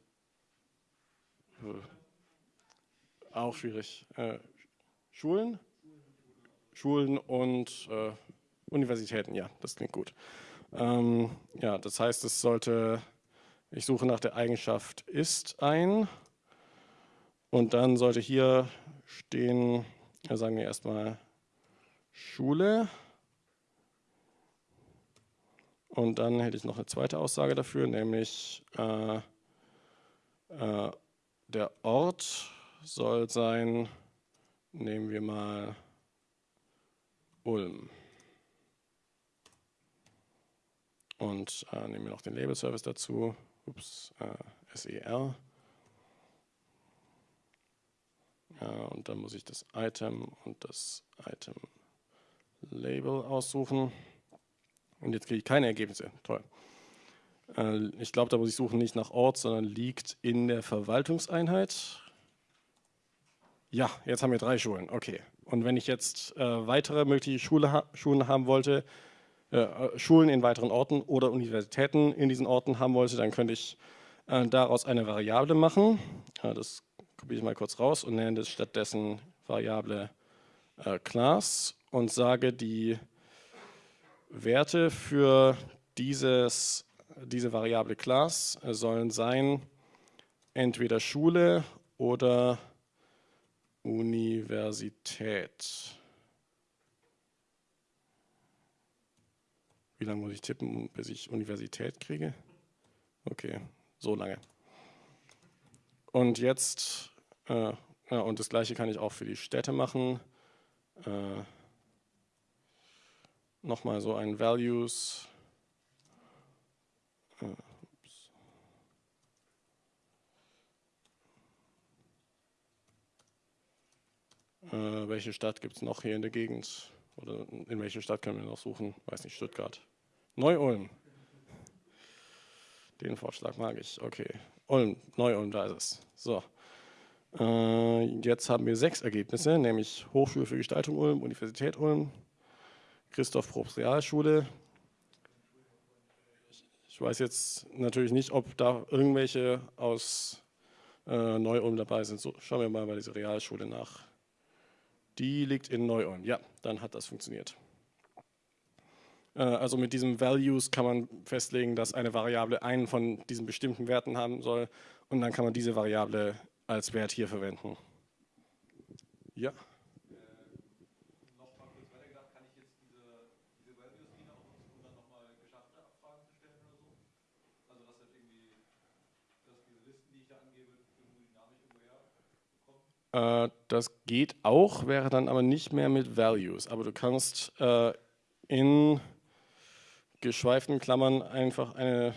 äh, auch schwierig, äh, Schulen? Schulen und äh, Universitäten, ja, das klingt gut. Ähm, ja, das heißt, es sollte, ich suche nach der Eigenschaft ist ein und dann sollte hier stehen, sagen wir erstmal Schule. Und dann hätte ich noch eine zweite Aussage dafür, nämlich äh, äh, der Ort soll sein, nehmen wir mal Ulm. Und äh, nehmen wir noch den Label-Service dazu, ups, äh, SER. Ja, und dann muss ich das Item und das Item-Label aussuchen. Und jetzt kriege ich keine Ergebnisse. Toll. Äh, ich glaube, da muss ich suchen nicht nach Ort, sondern liegt in der Verwaltungseinheit. Ja, jetzt haben wir drei Schulen. Okay. Und wenn ich jetzt äh, weitere mögliche Schule ha Schulen haben wollte, äh, äh, Schulen in weiteren Orten oder Universitäten in diesen Orten haben wollte, dann könnte ich äh, daraus eine Variable machen. Das kopiere ich mal kurz raus und nenne stattdessen Variable Class und sage die Werte für dieses, diese Variable Class sollen sein entweder Schule oder Universität. Wie lange muss ich tippen, bis ich Universität kriege? Okay, so lange. Und jetzt, äh, ja, und das gleiche kann ich auch für die Städte machen. Äh, Nochmal so ein Values. Äh, Äh, welche Stadt gibt es noch hier in der Gegend? Oder in welche Stadt können wir noch suchen? Weiß nicht, Stuttgart. Neu-Ulm. Den Vorschlag mag ich. Okay. Ulm, Neu-Ulm, da ist es. So. Äh, jetzt haben wir sechs Ergebnisse, nämlich Hochschule für Gestaltung Ulm, Universität Ulm, Christoph Probst Realschule. Ich weiß jetzt natürlich nicht, ob da irgendwelche aus äh, Neu-Ulm dabei sind. So, schauen wir mal bei dieser Realschule nach. Die liegt in Neu-Ulm. Ja, dann hat das funktioniert. Äh, also mit diesem Values kann man festlegen, dass eine Variable einen von diesen bestimmten Werten haben soll und dann kann man diese Variable als Wert hier verwenden. Ja. Äh, das geht auch, wäre dann aber nicht mehr mit Values. Aber du kannst äh, in geschweiften Klammern einfach eine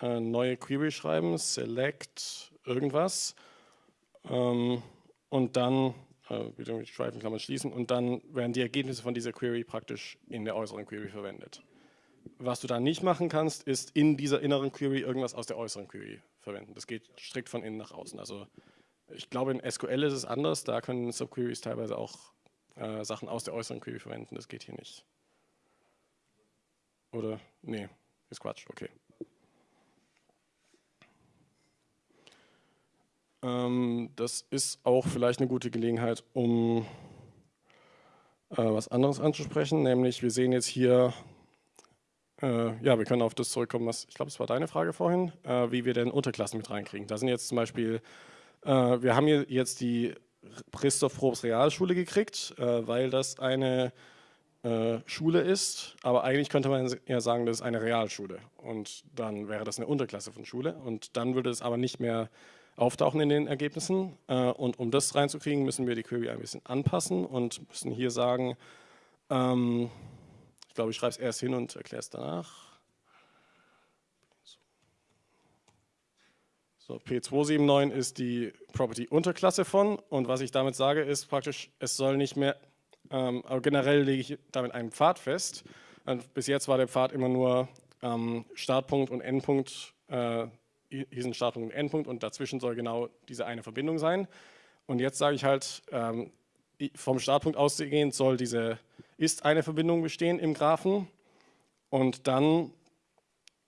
äh, neue Query schreiben, select irgendwas ähm, und dann äh, wieder mit Schweifenklammern schließen und dann werden die Ergebnisse von dieser Query praktisch in der äußeren Query verwendet. Was du da nicht machen kannst, ist in dieser inneren Query irgendwas aus der äußeren Query verwenden. Das geht strikt von innen nach außen. Also ich glaube, in SQL ist es anders. Da können Subqueries teilweise auch äh, Sachen aus der äußeren Query verwenden. Das geht hier nicht. Oder? Nee, ist Quatsch. Okay. Ähm, das ist auch vielleicht eine gute Gelegenheit, um äh, was anderes anzusprechen. Nämlich, wir sehen jetzt hier, äh, ja, wir können auf das zurückkommen, was, ich glaube, es war deine Frage vorhin, äh, wie wir denn Unterklassen mit reinkriegen. Da sind jetzt zum Beispiel äh, wir haben hier jetzt die Christoph Probst Realschule gekriegt, äh, weil das eine äh, Schule ist, aber eigentlich könnte man ja sagen, das ist eine Realschule. Und dann wäre das eine Unterklasse von Schule. Und dann würde es aber nicht mehr auftauchen in den Ergebnissen. Und um das reinzukriegen, müssen wir die Query ein bisschen anpassen und müssen hier sagen, ähm, ich glaube, ich schreibe es erst hin und erkläre es danach. So, P279 ist die Property-Unterklasse von. Und was ich damit sage ist praktisch, es soll nicht mehr, ähm, aber generell lege ich damit einen Pfad fest. Und bis jetzt war der Pfad immer nur ähm, Startpunkt und Endpunkt, äh, sind Startpunkt und Endpunkt und dazwischen soll genau diese eine Verbindung sein. Und jetzt sage ich halt, ähm, vom Startpunkt ausgehend soll diese ist eine Verbindung bestehen im Graphen und dann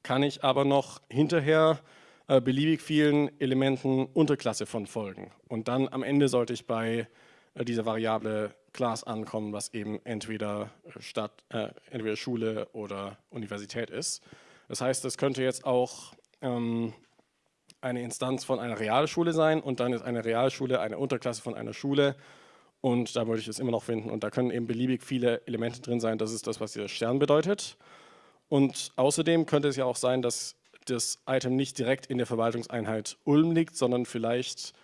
kann ich aber noch hinterher äh, beliebig vielen Elementen Unterklasse von Folgen. Und dann am Ende sollte ich bei äh, dieser Variable Class ankommen, was eben entweder Stadt, äh, entweder Schule oder Universität ist. Das heißt, es könnte jetzt auch ähm, eine Instanz von einer Realschule sein und dann ist eine Realschule eine Unterklasse von einer Schule und da würde ich es immer noch finden und da können eben beliebig viele Elemente drin sein. Das ist das, was dieser Stern bedeutet. Und außerdem könnte es ja auch sein, dass das Item nicht direkt in der Verwaltungseinheit Ulm liegt, sondern vielleicht, äh,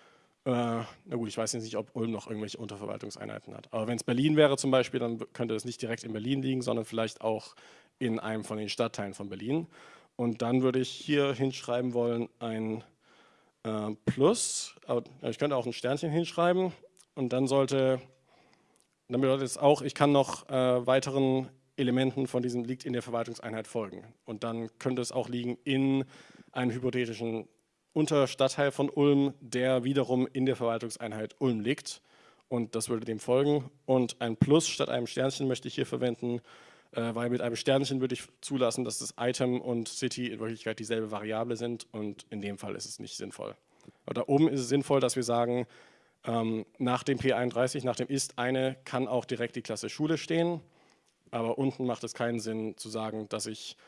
na gut, ich weiß jetzt nicht, ob Ulm noch irgendwelche Unterverwaltungseinheiten hat. Aber wenn es Berlin wäre zum Beispiel, dann könnte es nicht direkt in Berlin liegen, sondern vielleicht auch in einem von den Stadtteilen von Berlin. Und dann würde ich hier hinschreiben wollen ein äh, Plus. Ich könnte auch ein Sternchen hinschreiben und dann sollte, dann bedeutet es auch, ich kann noch äh, weiteren Elementen von diesem liegt in der Verwaltungseinheit folgen. Und dann könnte es auch liegen in einem hypothetischen Unterstadtteil von Ulm, der wiederum in der Verwaltungseinheit Ulm liegt. Und das würde dem folgen. Und ein Plus statt einem Sternchen möchte ich hier verwenden, äh, weil mit einem Sternchen würde ich zulassen, dass das Item und City in Wirklichkeit dieselbe Variable sind und in dem Fall ist es nicht sinnvoll. Da oben ist es sinnvoll, dass wir sagen, ähm, nach dem P31, nach dem ist eine, kann auch direkt die Klasse Schule stehen, aber unten macht es keinen Sinn zu sagen, dass ich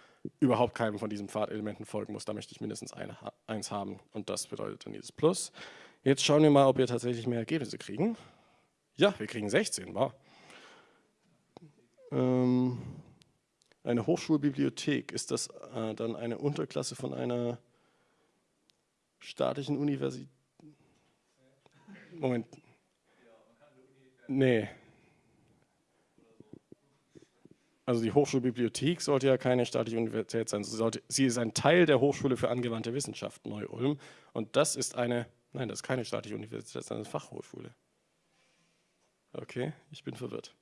überhaupt keinem von diesen Pfadelementen folgen muss. Da möchte ich mindestens eine, eins haben und das bedeutet dann dieses Plus. Jetzt schauen wir mal, ob wir tatsächlich mehr Ergebnisse kriegen. Ja, wir kriegen 16, wow. Ähm, eine Hochschulbibliothek, ist das äh, dann eine Unterklasse von einer staatlichen Universität? Moment. Nee. Also die Hochschulbibliothek sollte ja keine staatliche Universität sein. Sie, sollte, sie ist ein Teil der Hochschule für angewandte Wissenschaft Neu-Ulm. Und das ist eine, nein, das ist keine staatliche Universität, sondern eine Fachhochschule. Okay, ich bin verwirrt.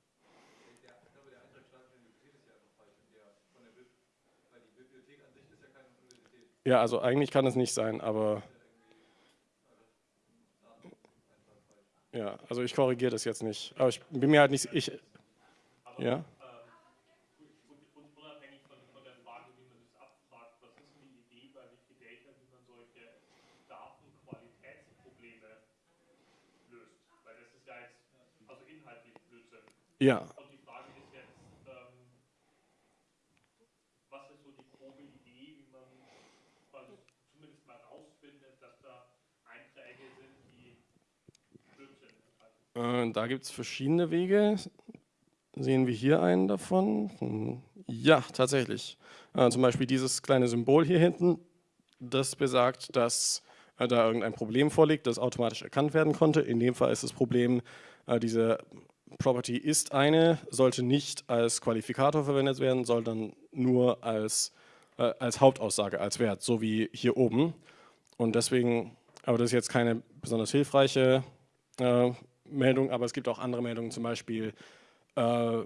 Ja, also eigentlich kann es nicht sein, aber ja, also ich korrigiere das jetzt nicht. Aber ich bin mir halt nicht, ich, ja. Ja. Äh, da gibt es verschiedene Wege. Sehen wir hier einen davon? Hm, ja, tatsächlich. Äh, zum Beispiel dieses kleine Symbol hier hinten, das besagt, dass äh, da irgendein Problem vorliegt, das automatisch erkannt werden konnte. In dem Fall ist das Problem, äh, diese Property ist eine, sollte nicht als Qualifikator verwendet werden, sondern nur als, äh, als Hauptaussage, als Wert, so wie hier oben. Und deswegen, aber das ist jetzt keine besonders hilfreiche äh, Meldung, aber es gibt auch andere Meldungen, zum Beispiel, äh,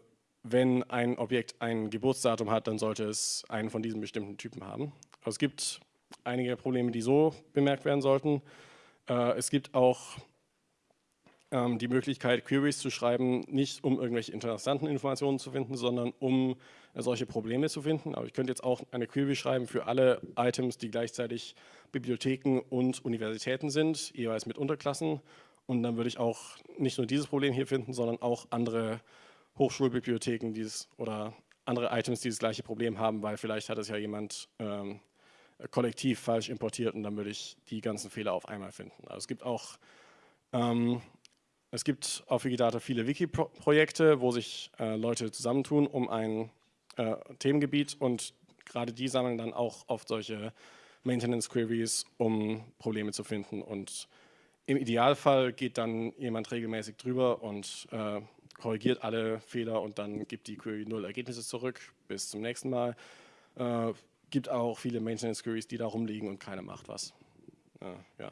wenn ein Objekt ein Geburtsdatum hat, dann sollte es einen von diesen bestimmten Typen haben. Also es gibt einige Probleme, die so bemerkt werden sollten. Äh, es gibt auch ähm, die Möglichkeit, Queries zu schreiben, nicht um irgendwelche interessanten Informationen zu finden, sondern um äh, solche Probleme zu finden. Aber ich könnte jetzt auch eine Query schreiben für alle Items, die gleichzeitig Bibliotheken und Universitäten sind, jeweils mit Unterklassen und dann würde ich auch nicht nur dieses Problem hier finden, sondern auch andere Hochschulbibliotheken dieses, oder andere Items, die das gleiche Problem haben, weil vielleicht hat es ja jemand ähm, kollektiv falsch importiert und dann würde ich die ganzen Fehler auf einmal finden. Also es gibt auch ähm, es gibt auf Wikidata viele Wiki-Projekte, wo sich äh, Leute zusammentun um ein äh, Themengebiet und gerade die sammeln dann auch oft solche Maintenance-Queries, um Probleme zu finden und im Idealfall geht dann jemand regelmäßig drüber und äh, korrigiert alle Fehler und dann gibt die Query null Ergebnisse zurück. Bis zum nächsten Mal. Äh, gibt auch viele Maintenance Queries, die da rumliegen und keiner macht was. Äh, ja.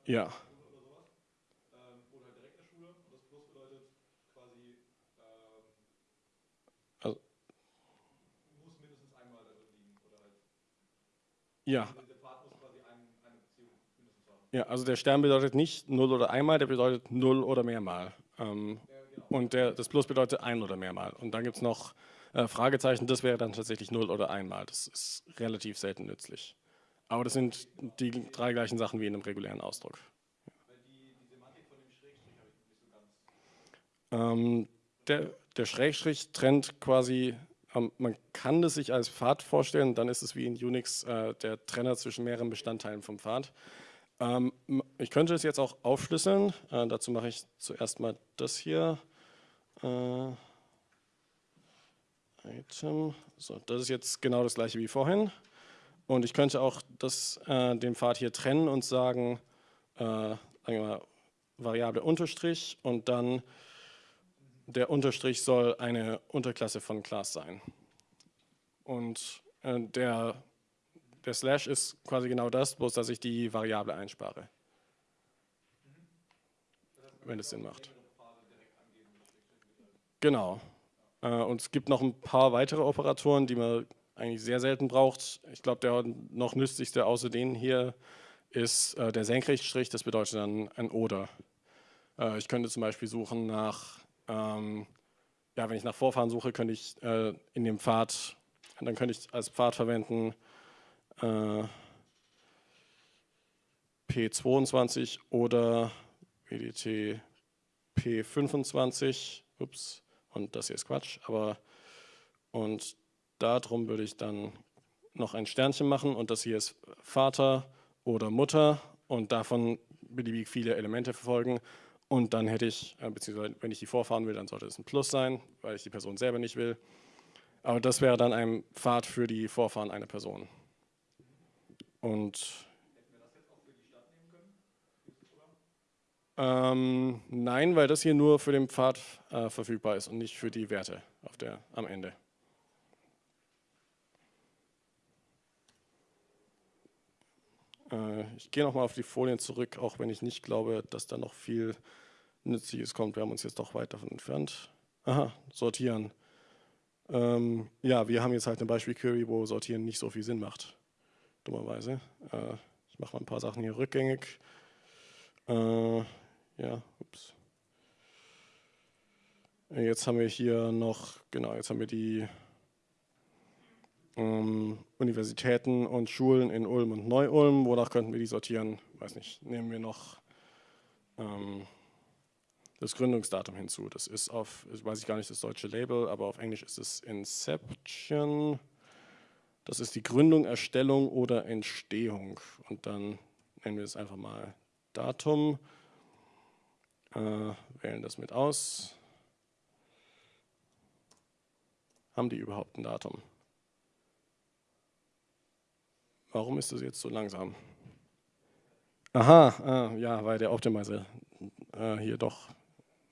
Beziehung mindestens haben. ja, also der Stern bedeutet nicht null oder einmal, der bedeutet null oder mehrmal. Ähm, Ja, und der, das Plus bedeutet ein oder mehrmal. Und dann gibt es noch äh, Fragezeichen, das wäre dann tatsächlich null oder einmal. Das ist relativ selten nützlich. Aber das sind die drei gleichen Sachen wie in einem regulären Ausdruck. Ähm, der, der Schrägstrich trennt quasi, ähm, man kann das sich als Pfad vorstellen, dann ist es wie in Unix äh, der Trenner zwischen mehreren Bestandteilen vom Pfad. Ähm, ich könnte es jetzt auch aufschlüsseln, äh, dazu mache ich zuerst mal das hier. Äh, Item, so, das ist jetzt genau das gleiche wie vorhin. Und ich könnte auch das, äh, den Pfad hier trennen und sagen, äh, sagen wir mal, Variable Unterstrich und dann der Unterstrich soll eine Unterklasse von Class sein. Und äh, der, der Slash ist quasi genau das, bloß dass ich die Variable einspare. Wenn es Sinn macht. Genau. Äh, und es gibt noch ein paar weitere Operatoren, die man eigentlich sehr selten braucht. Ich glaube, der noch nützlichste außer denen hier ist äh, der Senkrechtstrich, das bedeutet dann ein Oder. Äh, ich könnte zum Beispiel suchen nach, ähm, ja, wenn ich nach Vorfahren suche, könnte ich äh, in dem Pfad, dann könnte ich als Pfad verwenden äh, P22 oder WDT P25. Ups, und das hier ist Quatsch, aber und darum würde ich dann noch ein Sternchen machen und das hier ist Vater oder Mutter und davon beliebig viele Elemente verfolgen und dann hätte ich, äh, beziehungsweise wenn ich die vorfahren will, dann sollte es ein Plus sein, weil ich die Person selber nicht will. Aber das wäre dann ein Pfad für die Vorfahren einer Person. Und ähm, nein, weil das hier nur für den Pfad äh, verfügbar ist und nicht für die Werte der, am Ende. Äh, ich gehe nochmal auf die Folien zurück, auch wenn ich nicht glaube, dass da noch viel Nützliches kommt. Wir haben uns jetzt doch weit davon entfernt. Aha, sortieren. Ähm, ja, wir haben jetzt halt ein Beispiel Query, wo sortieren nicht so viel Sinn macht. Dummerweise. Äh, ich mache mal ein paar Sachen hier rückgängig. Äh, ja, ups. Jetzt haben wir hier noch, genau, jetzt haben wir die ähm, Universitäten und Schulen in Ulm und Neu-Ulm. Wonach könnten wir die sortieren? Weiß nicht. Nehmen wir noch ähm, das Gründungsdatum hinzu. Das ist auf, weiß ich gar nicht das deutsche Label, aber auf Englisch ist es Inception. Das ist die Gründung, Erstellung oder Entstehung. Und dann nennen wir es einfach mal Datum. Äh, wählen das mit aus. Haben die überhaupt ein Datum? Warum ist das jetzt so langsam? Aha, ah, ja, weil der Optimizer äh, hier doch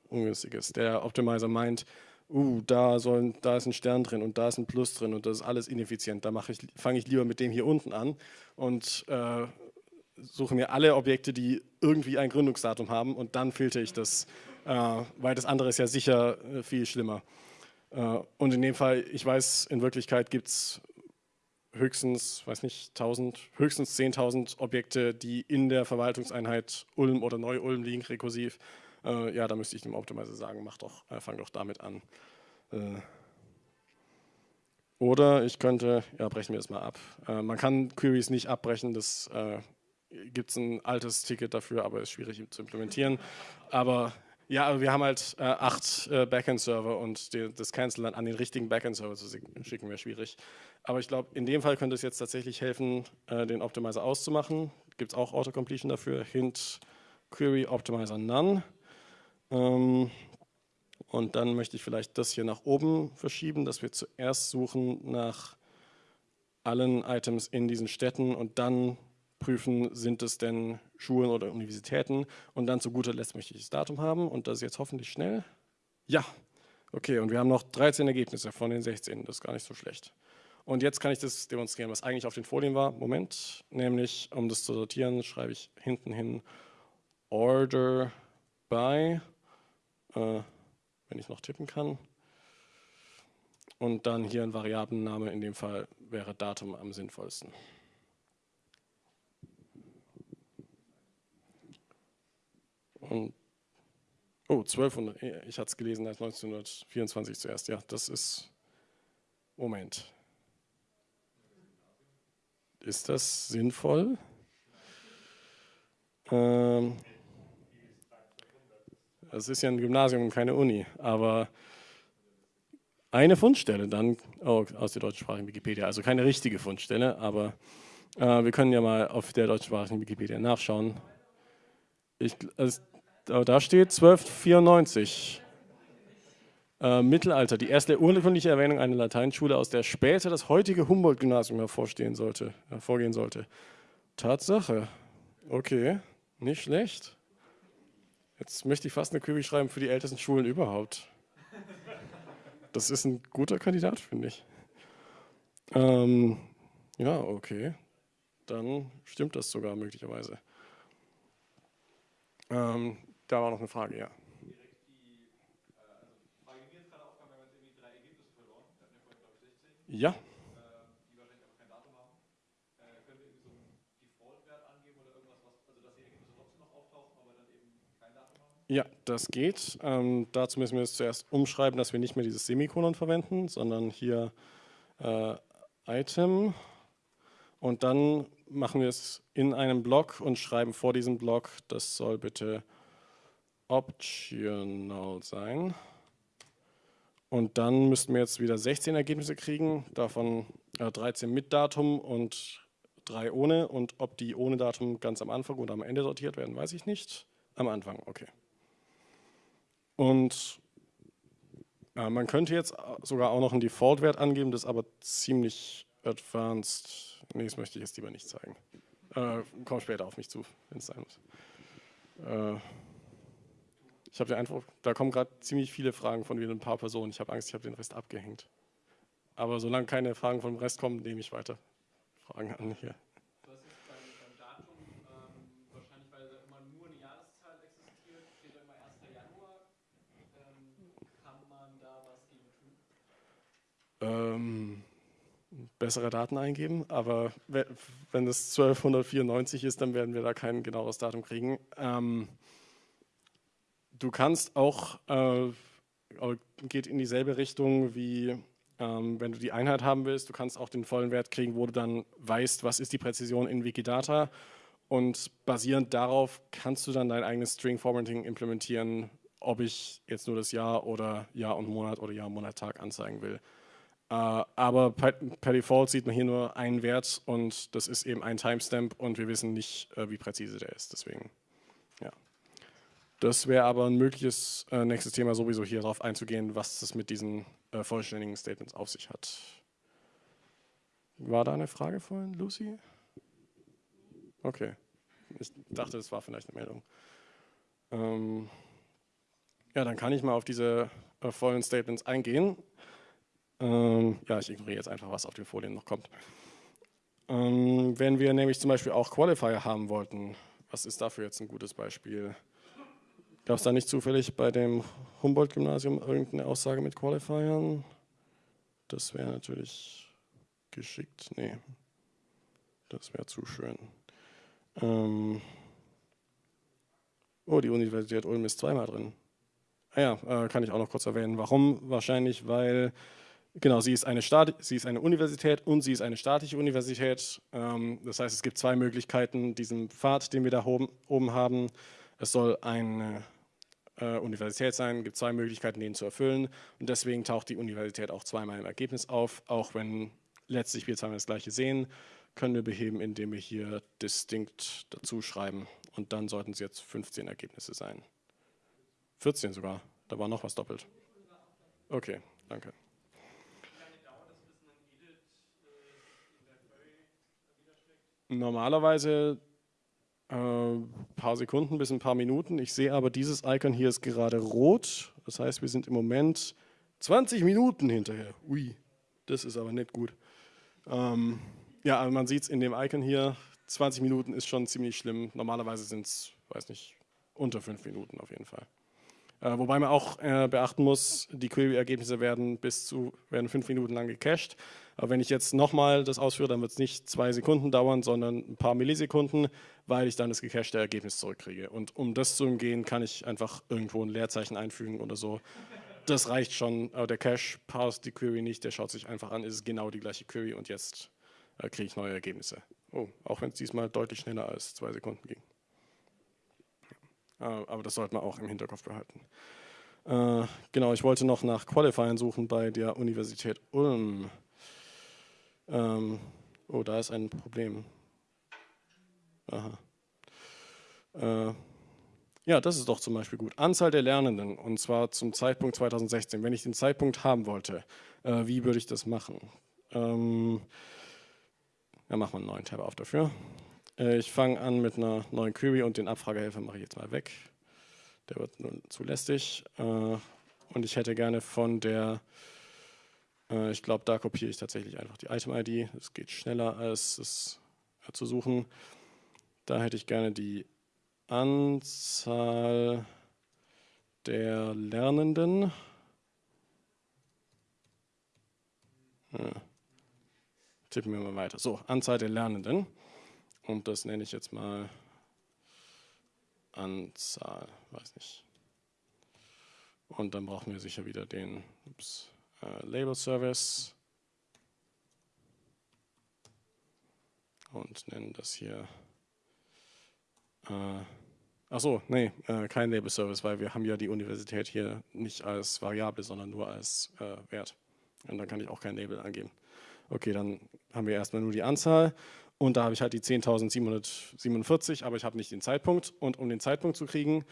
ungünstig ist. Der Optimizer meint, uh, da, soll, da ist ein Stern drin und da ist ein Plus drin und das ist alles ineffizient. Da ich, fange ich lieber mit dem hier unten an und äh, suche mir alle Objekte, die irgendwie ein Gründungsdatum haben und dann filtere ich das, äh, weil das andere ist ja sicher äh, viel schlimmer. Äh, und in dem Fall, ich weiß, in Wirklichkeit gibt es höchstens, weiß nicht, 1000, höchstens 10.000 Objekte, die in der Verwaltungseinheit Ulm oder Neu-Ulm liegen, rekursiv. Äh, ja, da müsste ich dem Optimizer sagen, mach doch, äh, fang doch damit an. Äh, oder ich könnte, ja, brechen wir das mal ab. Äh, man kann Queries nicht abbrechen, das äh, gibt es ein altes Ticket dafür, aber ist schwierig zu implementieren. Aber ja, wir haben halt äh, acht äh, Backend-Server und die, das Cancel dann an den richtigen Backend-Server zu schicken wäre schwierig. Aber ich glaube, in dem Fall könnte es jetzt tatsächlich helfen, äh, den Optimizer auszumachen. Gibt es auch Autocompletion dafür, hint Query Optimizer None. Ähm, und dann möchte ich vielleicht das hier nach oben verschieben, dass wir zuerst suchen nach allen Items in diesen Städten und dann prüfen, sind es denn Schulen oder Universitäten und dann zu guter Letzt möchte ich das Datum haben und das ist jetzt hoffentlich schnell. Ja, okay und wir haben noch 13 Ergebnisse von den 16, das ist gar nicht so schlecht. Und jetzt kann ich das demonstrieren, was eigentlich auf den Folien war. Moment, nämlich um das zu sortieren, schreibe ich hinten hin order by, äh, wenn ich noch tippen kann. Und dann hier ein Variablenname, in dem Fall wäre Datum am sinnvollsten. Und, oh, 1200, ich hatte es gelesen als 1924 zuerst, ja, das ist, Moment. Ist das sinnvoll? Ähm, es ist ja ein Gymnasium und keine Uni, aber eine Fundstelle dann oh, aus der deutschsprachigen Wikipedia, also keine richtige Fundstelle, aber äh, wir können ja mal auf der deutschsprachigen Wikipedia nachschauen. Ich, also, da steht 1294. Äh, Mittelalter, die erste urkundliche Erwähnung einer Lateinschule, aus der später das heutige Humboldt-Gymnasium hervorstehen sollte, hervorgehen sollte. Tatsache. Okay, nicht schlecht. Jetzt möchte ich fast eine Kübel schreiben für die ältesten Schulen überhaupt. Das ist ein guter Kandidat, finde ich. Ähm, ja, okay. Dann stimmt das sogar möglicherweise. Ähm, da war noch eine Frage, ja. Ja. Ja, das geht. Ähm, dazu müssen wir es zuerst umschreiben, dass wir nicht mehr dieses Semikolon verwenden, sondern hier äh, Item und dann machen wir es in einem Block und schreiben vor diesem Block, das soll bitte optional sein. Und dann müssten wir jetzt wieder 16 Ergebnisse kriegen, davon 13 mit Datum und 3 ohne. Und ob die ohne Datum ganz am Anfang oder am Ende sortiert werden, weiß ich nicht. Am Anfang, okay. Und äh, man könnte jetzt sogar auch noch einen Default-Wert angeben, das ist aber ziemlich advanced. Nee, das möchte ich jetzt lieber nicht zeigen. Äh, komm später auf mich zu, wenn es sein muss. Äh, ich habe den Eindruck, da kommen gerade ziemlich viele Fragen von wieder ein paar Personen. Ich habe Angst, ich habe den Rest abgehängt. Aber solange keine Fragen vom Rest kommen, nehme ich weiter Fragen an hier. Du hast jetzt beim, beim Datum, wahrscheinlich weil da immer nur eine Jahreszahl existiert, steht da immer 1. Januar. Kann man da was gegen tun? Ähm, bessere Daten eingeben, aber wenn es 1294 ist, dann werden wir da kein genaues Datum kriegen. Ähm, Du kannst auch, äh, geht in dieselbe Richtung wie ähm, wenn du die Einheit haben willst, du kannst auch den vollen Wert kriegen, wo du dann weißt, was ist die Präzision in Wikidata und basierend darauf kannst du dann dein eigenes String Formatting implementieren, ob ich jetzt nur das Jahr oder Jahr und Monat oder Jahr, Monat, Tag anzeigen will. Äh, aber per, per, Default sieht man hier nur einen Wert und das ist eben ein Timestamp und wir wissen nicht, äh, wie präzise der ist. Deswegen, ja. Das wäre aber ein mögliches äh, nächstes Thema, sowieso hier darauf einzugehen, was es mit diesen äh, vollständigen Statements auf sich hat. War da eine Frage vorhin, Lucy? Okay. Ich dachte, das war vielleicht eine Meldung. Ähm, ja, dann kann ich mal auf diese äh, vollen Statements eingehen. Ähm, ja, ich ignoriere jetzt einfach, was auf den Folien noch kommt. Ähm, wenn wir nämlich zum Beispiel auch Qualifier haben wollten, was ist dafür jetzt ein gutes Beispiel? Gab es da nicht zufällig bei dem Humboldt-Gymnasium irgendeine Aussage mit Qualifiern? Das wäre natürlich geschickt. Nee, das wäre zu schön. Ähm oh, die Universität Ulm ist zweimal drin. Ah ja, äh, kann ich auch noch kurz erwähnen. Warum? Wahrscheinlich, weil Genau, sie ist, eine Staat, sie ist eine Universität und sie ist eine staatliche Universität. Ähm, das heißt, es gibt zwei Möglichkeiten, diesen Pfad, den wir da oben, oben haben. Es soll eine äh, Universität sein, gibt zwei Möglichkeiten, den zu erfüllen und deswegen taucht die Universität auch zweimal im Ergebnis auf, auch wenn letztlich wir zweimal das gleiche sehen, können wir beheben, indem wir hier distinkt dazu schreiben und dann sollten es jetzt 15 Ergebnisse sein. 14 sogar, da war noch was doppelt. Okay, danke. Normalerweise ein äh, paar Sekunden bis ein paar Minuten. Ich sehe aber, dieses Icon hier ist gerade rot. Das heißt, wir sind im Moment 20 Minuten hinterher. Ui, das ist aber nicht gut. Ähm, ja, aber man sieht es in dem Icon hier. 20 Minuten ist schon ziemlich schlimm. Normalerweise sind es, weiß nicht, unter fünf Minuten auf jeden Fall. Äh, wobei man auch äh, beachten muss, die Query-Ergebnisse werden bis zu werden fünf Minuten lang gecached. Aber wenn ich jetzt nochmal das ausführe, dann wird es nicht zwei Sekunden dauern, sondern ein paar Millisekunden, weil ich dann das gecachte Ergebnis zurückkriege. Und um das zu umgehen, kann ich einfach irgendwo ein Leerzeichen einfügen oder so. Das reicht schon, aber der Cache parst die Query nicht, der schaut sich einfach an, ist genau die gleiche Query und jetzt äh, kriege ich neue Ergebnisse. Oh, auch wenn es diesmal deutlich schneller als zwei Sekunden ging. Ja, aber das sollte man auch im Hinterkopf behalten. Äh, genau, ich wollte noch nach Qualifiern suchen bei der Universität Ulm. Ähm, oh, da ist ein Problem. Aha. Äh, ja, das ist doch zum Beispiel gut. Anzahl der Lernenden, und zwar zum Zeitpunkt 2016. Wenn ich den Zeitpunkt haben wollte, äh, wie würde ich das machen? Ähm, ja, machen wir einen neuen Tab auf dafür. Äh, ich fange an mit einer neuen Query und den Abfragehelfer mache ich jetzt mal weg. Der wird nun zu lästig. Äh, und ich hätte gerne von der, äh, ich glaube, da kopiere ich tatsächlich einfach die Item-ID. Es geht schneller als es zu suchen. Da hätte ich gerne die Anzahl der Lernenden. Ja. Tippen wir mal weiter. So, Anzahl der Lernenden. Und das nenne ich jetzt mal Anzahl, weiß nicht. Und dann brauchen wir sicher wieder den ups, äh, Label Service. Und nennen das hier äh, Achso, nee, äh, kein Label Service, weil wir haben ja die Universität hier nicht als Variable, sondern nur als äh, Wert. Und dann kann ich auch kein Label angeben. Okay, dann haben wir erstmal nur die Anzahl und da habe ich halt die 10.747, aber ich habe nicht den Zeitpunkt. Und um den Zeitpunkt zu kriegen,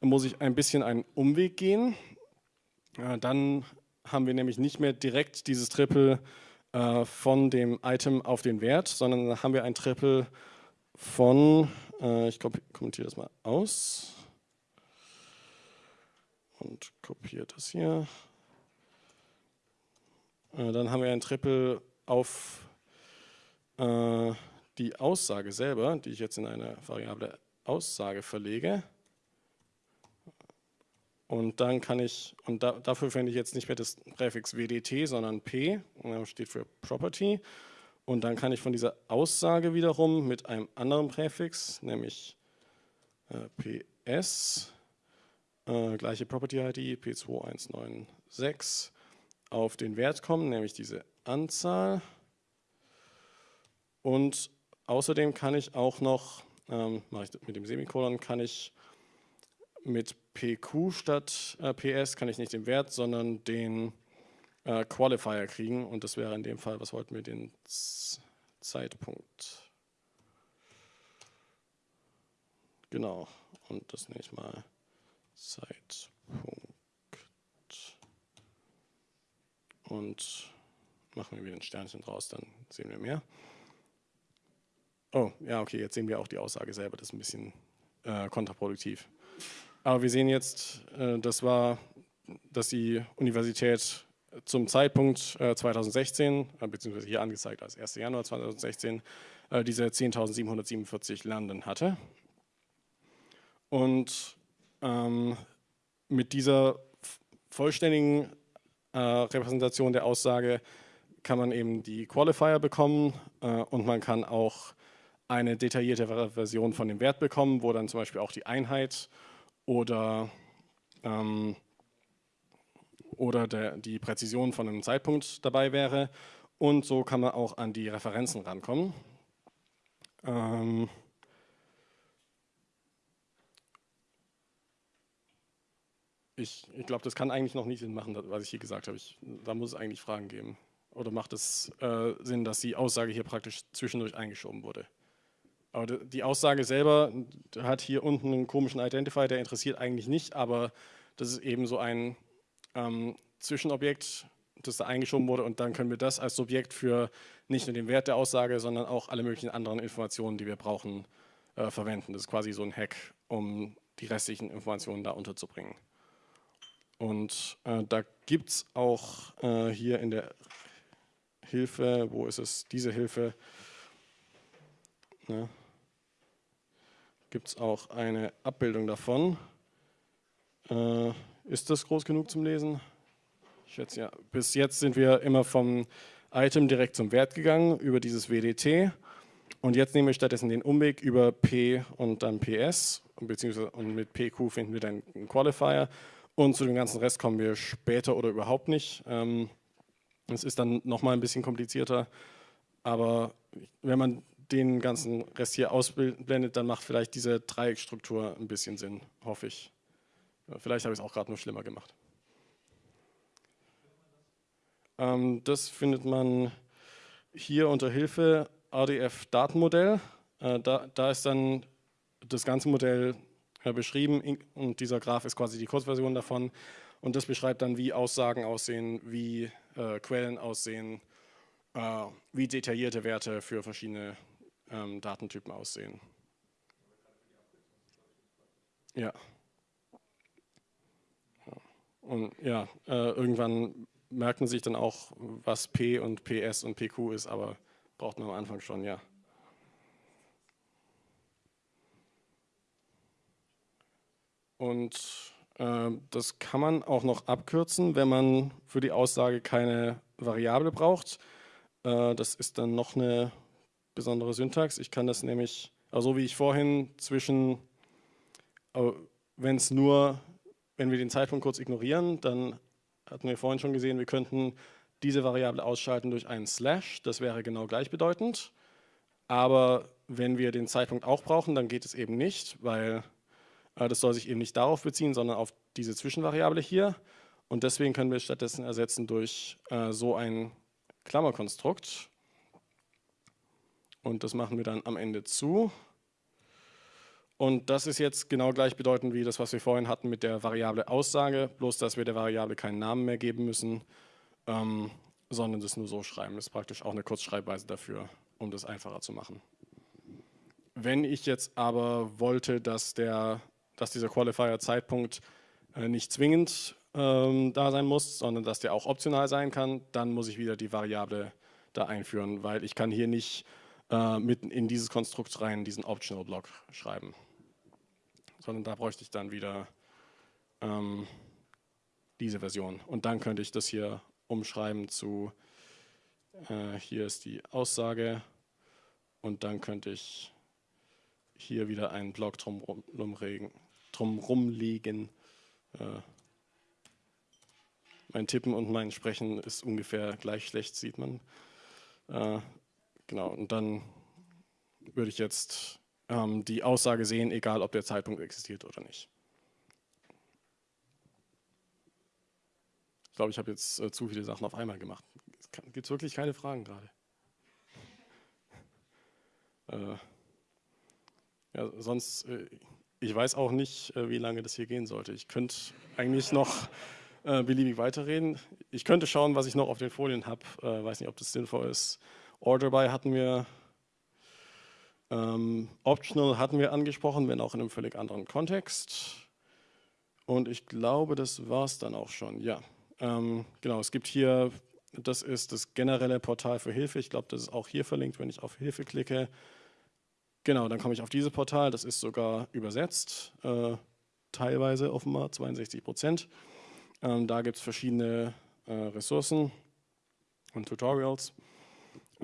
muss ich ein bisschen einen Umweg gehen. Äh, dann haben wir nämlich nicht mehr direkt dieses Triple äh, von dem Item auf den Wert, sondern haben wir ein Triple von, äh, ich kommentiere das mal aus und kopiere das hier. Äh, dann haben wir ein Triple auf äh, die Aussage selber, die ich jetzt in eine Variable Aussage verlege. Und dann kann ich, und da, dafür verwende ich jetzt nicht mehr das Präfix WDT, sondern P, steht für Property. Und dann kann ich von dieser Aussage wiederum mit einem anderen Präfix, nämlich äh, PS, äh, gleiche Property-ID, P2196, auf den Wert kommen, nämlich diese Anzahl. Und außerdem kann ich auch noch, ähm, mache ich mit dem Semikolon, kann ich mit PQ statt äh, PS, kann ich nicht den Wert, sondern den äh, Qualifier kriegen und das wäre in dem Fall, was wollten wir, den Z Zeitpunkt. Genau, und das nenne ich mal Zeitpunkt. Und machen wir wieder ein Sternchen draus, dann sehen wir mehr. Oh, ja, okay, jetzt sehen wir auch die Aussage selber, das ist ein bisschen äh, kontraproduktiv. Aber wir sehen jetzt, äh, das war, dass die Universität zum Zeitpunkt äh, 2016, äh, beziehungsweise hier angezeigt als 1. Januar 2016, äh, diese 10.747 Landen hatte. Und ähm, mit dieser vollständigen äh, Repräsentation der Aussage kann man eben die Qualifier bekommen äh, und man kann auch eine detailliertere Version von dem Wert bekommen, wo dann zum Beispiel auch die Einheit oder ähm, oder der, die Präzision von einem Zeitpunkt dabei wäre. Und so kann man auch an die Referenzen rankommen. Ähm ich, ich glaube, das kann eigentlich noch nicht Sinn machen, was ich hier gesagt habe. Da muss es eigentlich Fragen geben. Oder macht es äh, Sinn, dass die Aussage hier praktisch zwischendurch eingeschoben wurde? Aber die Aussage selber hat hier unten einen komischen Identifier, der interessiert eigentlich nicht, aber das ist eben so ein ähm, Zwischenobjekt, das da eingeschoben wurde und dann können wir das als Subjekt für nicht nur den Wert der Aussage, sondern auch alle möglichen anderen Informationen, die wir brauchen, äh, verwenden. Das ist quasi so ein Hack, um die restlichen Informationen da unterzubringen. Und äh, da gibt es auch äh, hier in der Hilfe, wo ist es, diese Hilfe, ne? Gibt es auch eine Abbildung davon. Äh, ist das groß genug zum Lesen? Ich schätze ja. Bis jetzt sind wir immer vom Item direkt zum Wert gegangen über dieses WDT. Und jetzt nehmen wir stattdessen den Umweg über P und dann PS, beziehungsweise und mit PQ finden wir dann einen Qualifier. Und zu dem ganzen Rest kommen wir später oder überhaupt nicht. Ähm, es ist dann nochmal ein bisschen komplizierter, aber wenn man den ganzen Rest hier ausblendet, dann macht vielleicht diese Dreieckstruktur ein bisschen Sinn, hoffe ich. Vielleicht habe ich es auch gerade nur schlimmer gemacht. Ähm, das findet man hier unter Hilfe ADF-Datenmodell. Äh, da, da, ist dann das ganze Modell äh, beschrieben und dieser Graph ist quasi die Kurzversion davon. Und das beschreibt dann, wie Aussagen aussehen, wie äh, Quellen aussehen, äh, wie detaillierte Werte für verschiedene ähm, Datentypen aussehen. Ja. Und ja, äh, irgendwann merkt man sich dann auch, was P und PS und PQ ist, aber braucht man am Anfang schon, ja. Und äh, das kann man auch noch abkürzen, wenn man für die Aussage keine Variable braucht. Äh, das ist dann noch eine besondere Syntax. Ich kann das nämlich, also wie ich vorhin zwischen, wenn es nur, wenn wir den Zeitpunkt kurz ignorieren, dann hatten wir vorhin schon gesehen, wir könnten diese Variable ausschalten durch einen Slash, das wäre genau gleichbedeutend. Aber wenn wir den Zeitpunkt auch brauchen, dann geht es eben nicht, weil äh, das soll sich eben nicht darauf beziehen, sondern auf diese Zwischenvariable hier. Und deswegen können wir stattdessen ersetzen durch äh, so ein Klammerkonstrukt. Und das machen wir dann am Ende zu. Und das ist jetzt genau gleichbedeutend wie das, was wir vorhin hatten mit der Variable Aussage, bloß dass wir der Variable keinen Namen mehr geben müssen, ähm, sondern das nur so schreiben. Das ist praktisch auch eine Kurzschreibweise dafür, um das einfacher zu machen. Wenn ich jetzt aber wollte, dass, der, dass dieser Qualifier-Zeitpunkt äh, nicht zwingend ähm, da sein muss, sondern dass der auch optional sein kann, dann muss ich wieder die Variable da einführen, weil ich kann hier nicht äh, mitten in dieses Konstrukt rein diesen Optional-Block schreiben sondern da bräuchte ich dann wieder ähm, diese Version. Und dann könnte ich das hier umschreiben zu, äh, hier ist die Aussage und dann könnte ich hier wieder einen Block drum, drum rumlegen. Äh, mein Tippen und mein Sprechen ist ungefähr gleich schlecht, sieht man. Äh, genau, und dann würde ich jetzt ähm, die Aussage sehen, egal ob der Zeitpunkt existiert oder nicht. Ich glaube, ich habe jetzt äh, zu viele Sachen auf einmal gemacht. Es gibt wirklich keine Fragen gerade. äh, ja, sonst, äh, ich weiß auch nicht, äh, wie lange das hier gehen sollte. Ich könnte eigentlich noch äh, beliebig weiterreden. Ich könnte schauen, was ich noch auf den Folien habe. Äh, weiß nicht, ob das sinnvoll ist. Order by hatten wir ähm, optional hatten wir angesprochen, wenn auch in einem völlig anderen Kontext. Und ich glaube, das war es dann auch schon. Ja, ähm, genau, es gibt hier, das ist das generelle Portal für Hilfe. Ich glaube, das ist auch hier verlinkt, wenn ich auf Hilfe klicke. Genau, dann komme ich auf dieses Portal, das ist sogar übersetzt, äh, teilweise offenbar, 62 Prozent. Ähm, da gibt es verschiedene äh, Ressourcen und Tutorials.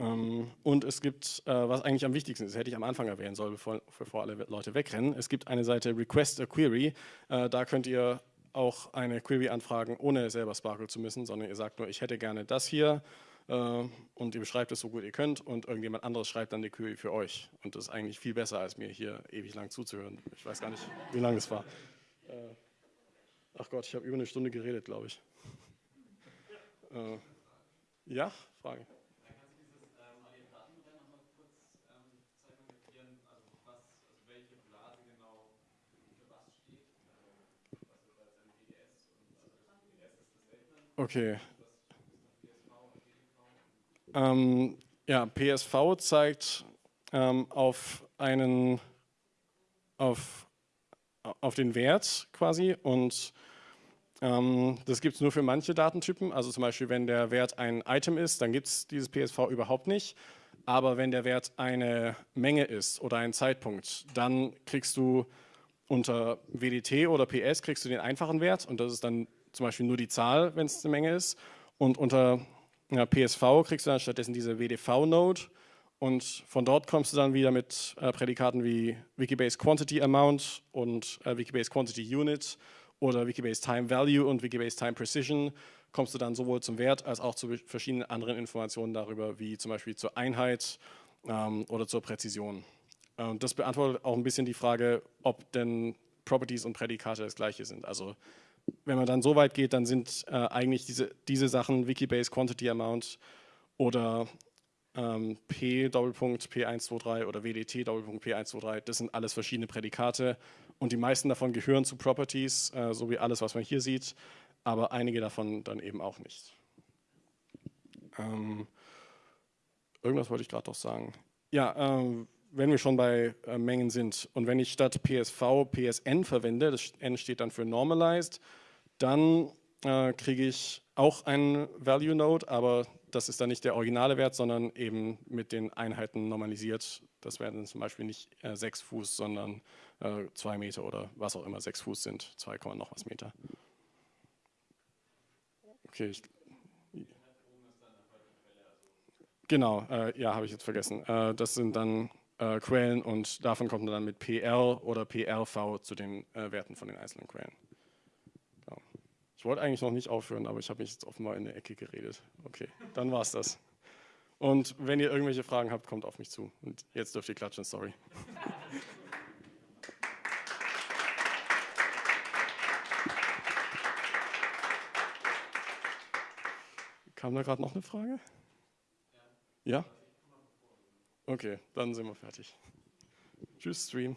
Ähm, und es gibt, äh, was eigentlich am wichtigsten ist, hätte ich am Anfang erwähnen sollen, bevor, bevor alle Leute wegrennen. Es gibt eine Seite Request a Query. Äh, da könnt ihr auch eine Query anfragen, ohne selber Sparkle zu müssen, sondern ihr sagt nur, ich hätte gerne das hier äh, und ihr beschreibt es so gut ihr könnt und irgendjemand anderes schreibt dann die Query für euch. Und das ist eigentlich viel besser, als mir hier ewig lang zuzuhören. Ich weiß gar nicht, wie lange es war. Ach Gott, ich habe über eine Stunde geredet, glaube ich. ja, Frage. Okay. Ähm, ja, PSV zeigt ähm, auf einen auf, auf den Wert quasi und ähm, das gibt es nur für manche Datentypen. Also zum Beispiel, wenn der Wert ein Item ist, dann gibt es dieses PSV überhaupt nicht. Aber wenn der Wert eine Menge ist oder ein Zeitpunkt, dann kriegst du unter WDT oder PS kriegst du den einfachen Wert und das ist dann zum Beispiel nur die Zahl, wenn es eine Menge ist. Und unter ja, PSV kriegst du dann stattdessen diese WDV-Node und von dort kommst du dann wieder mit äh, Prädikaten wie Wikibase Quantity Amount und äh, Wikibase Quantity Unit oder Wikibase Time Value und Wikibase Time Precision kommst du dann sowohl zum Wert als auch zu verschiedenen anderen Informationen darüber, wie zum Beispiel zur Einheit ähm, oder zur Präzision. Ähm, das beantwortet auch ein bisschen die Frage, ob denn Properties und Prädikate das gleiche sind. Also wenn man dann so weit geht, dann sind äh, eigentlich diese, diese Sachen Wikibase Quantity Amount oder ähm, P Doppelpunkt P123 oder WDT Doppelpunkt P123, das sind alles verschiedene Prädikate und die meisten davon gehören zu Properties, äh, so wie alles, was man hier sieht, aber einige davon dann eben auch nicht. Ähm, irgendwas wollte ich gerade doch sagen. Ja, ähm, wenn wir schon bei äh, Mengen sind und wenn ich statt PSV PSN verwende, das N steht dann für Normalized, dann äh, kriege ich auch einen Value Node, aber das ist dann nicht der originale Wert, sondern eben mit den Einheiten normalisiert. Das werden zum Beispiel nicht äh, 6 Fuß, sondern 2 äh, Meter oder was auch immer 6 Fuß sind, 2, noch was Meter. Okay, ich, Genau, äh, ja, habe ich jetzt vergessen. Äh, das sind dann äh, Quellen und davon kommt man dann mit PL oder PLV zu den äh, Werten von den einzelnen Quellen. Genau. Ich wollte eigentlich noch nicht aufhören, aber ich habe mich jetzt offenbar in der Ecke geredet. Okay, dann war es das. Und wenn ihr irgendwelche Fragen habt, kommt auf mich zu. Und jetzt dürft ihr klatschen, sorry. Kam da gerade noch eine Frage? Ja? Okay, dann sind wir fertig. Tschüss, Stream.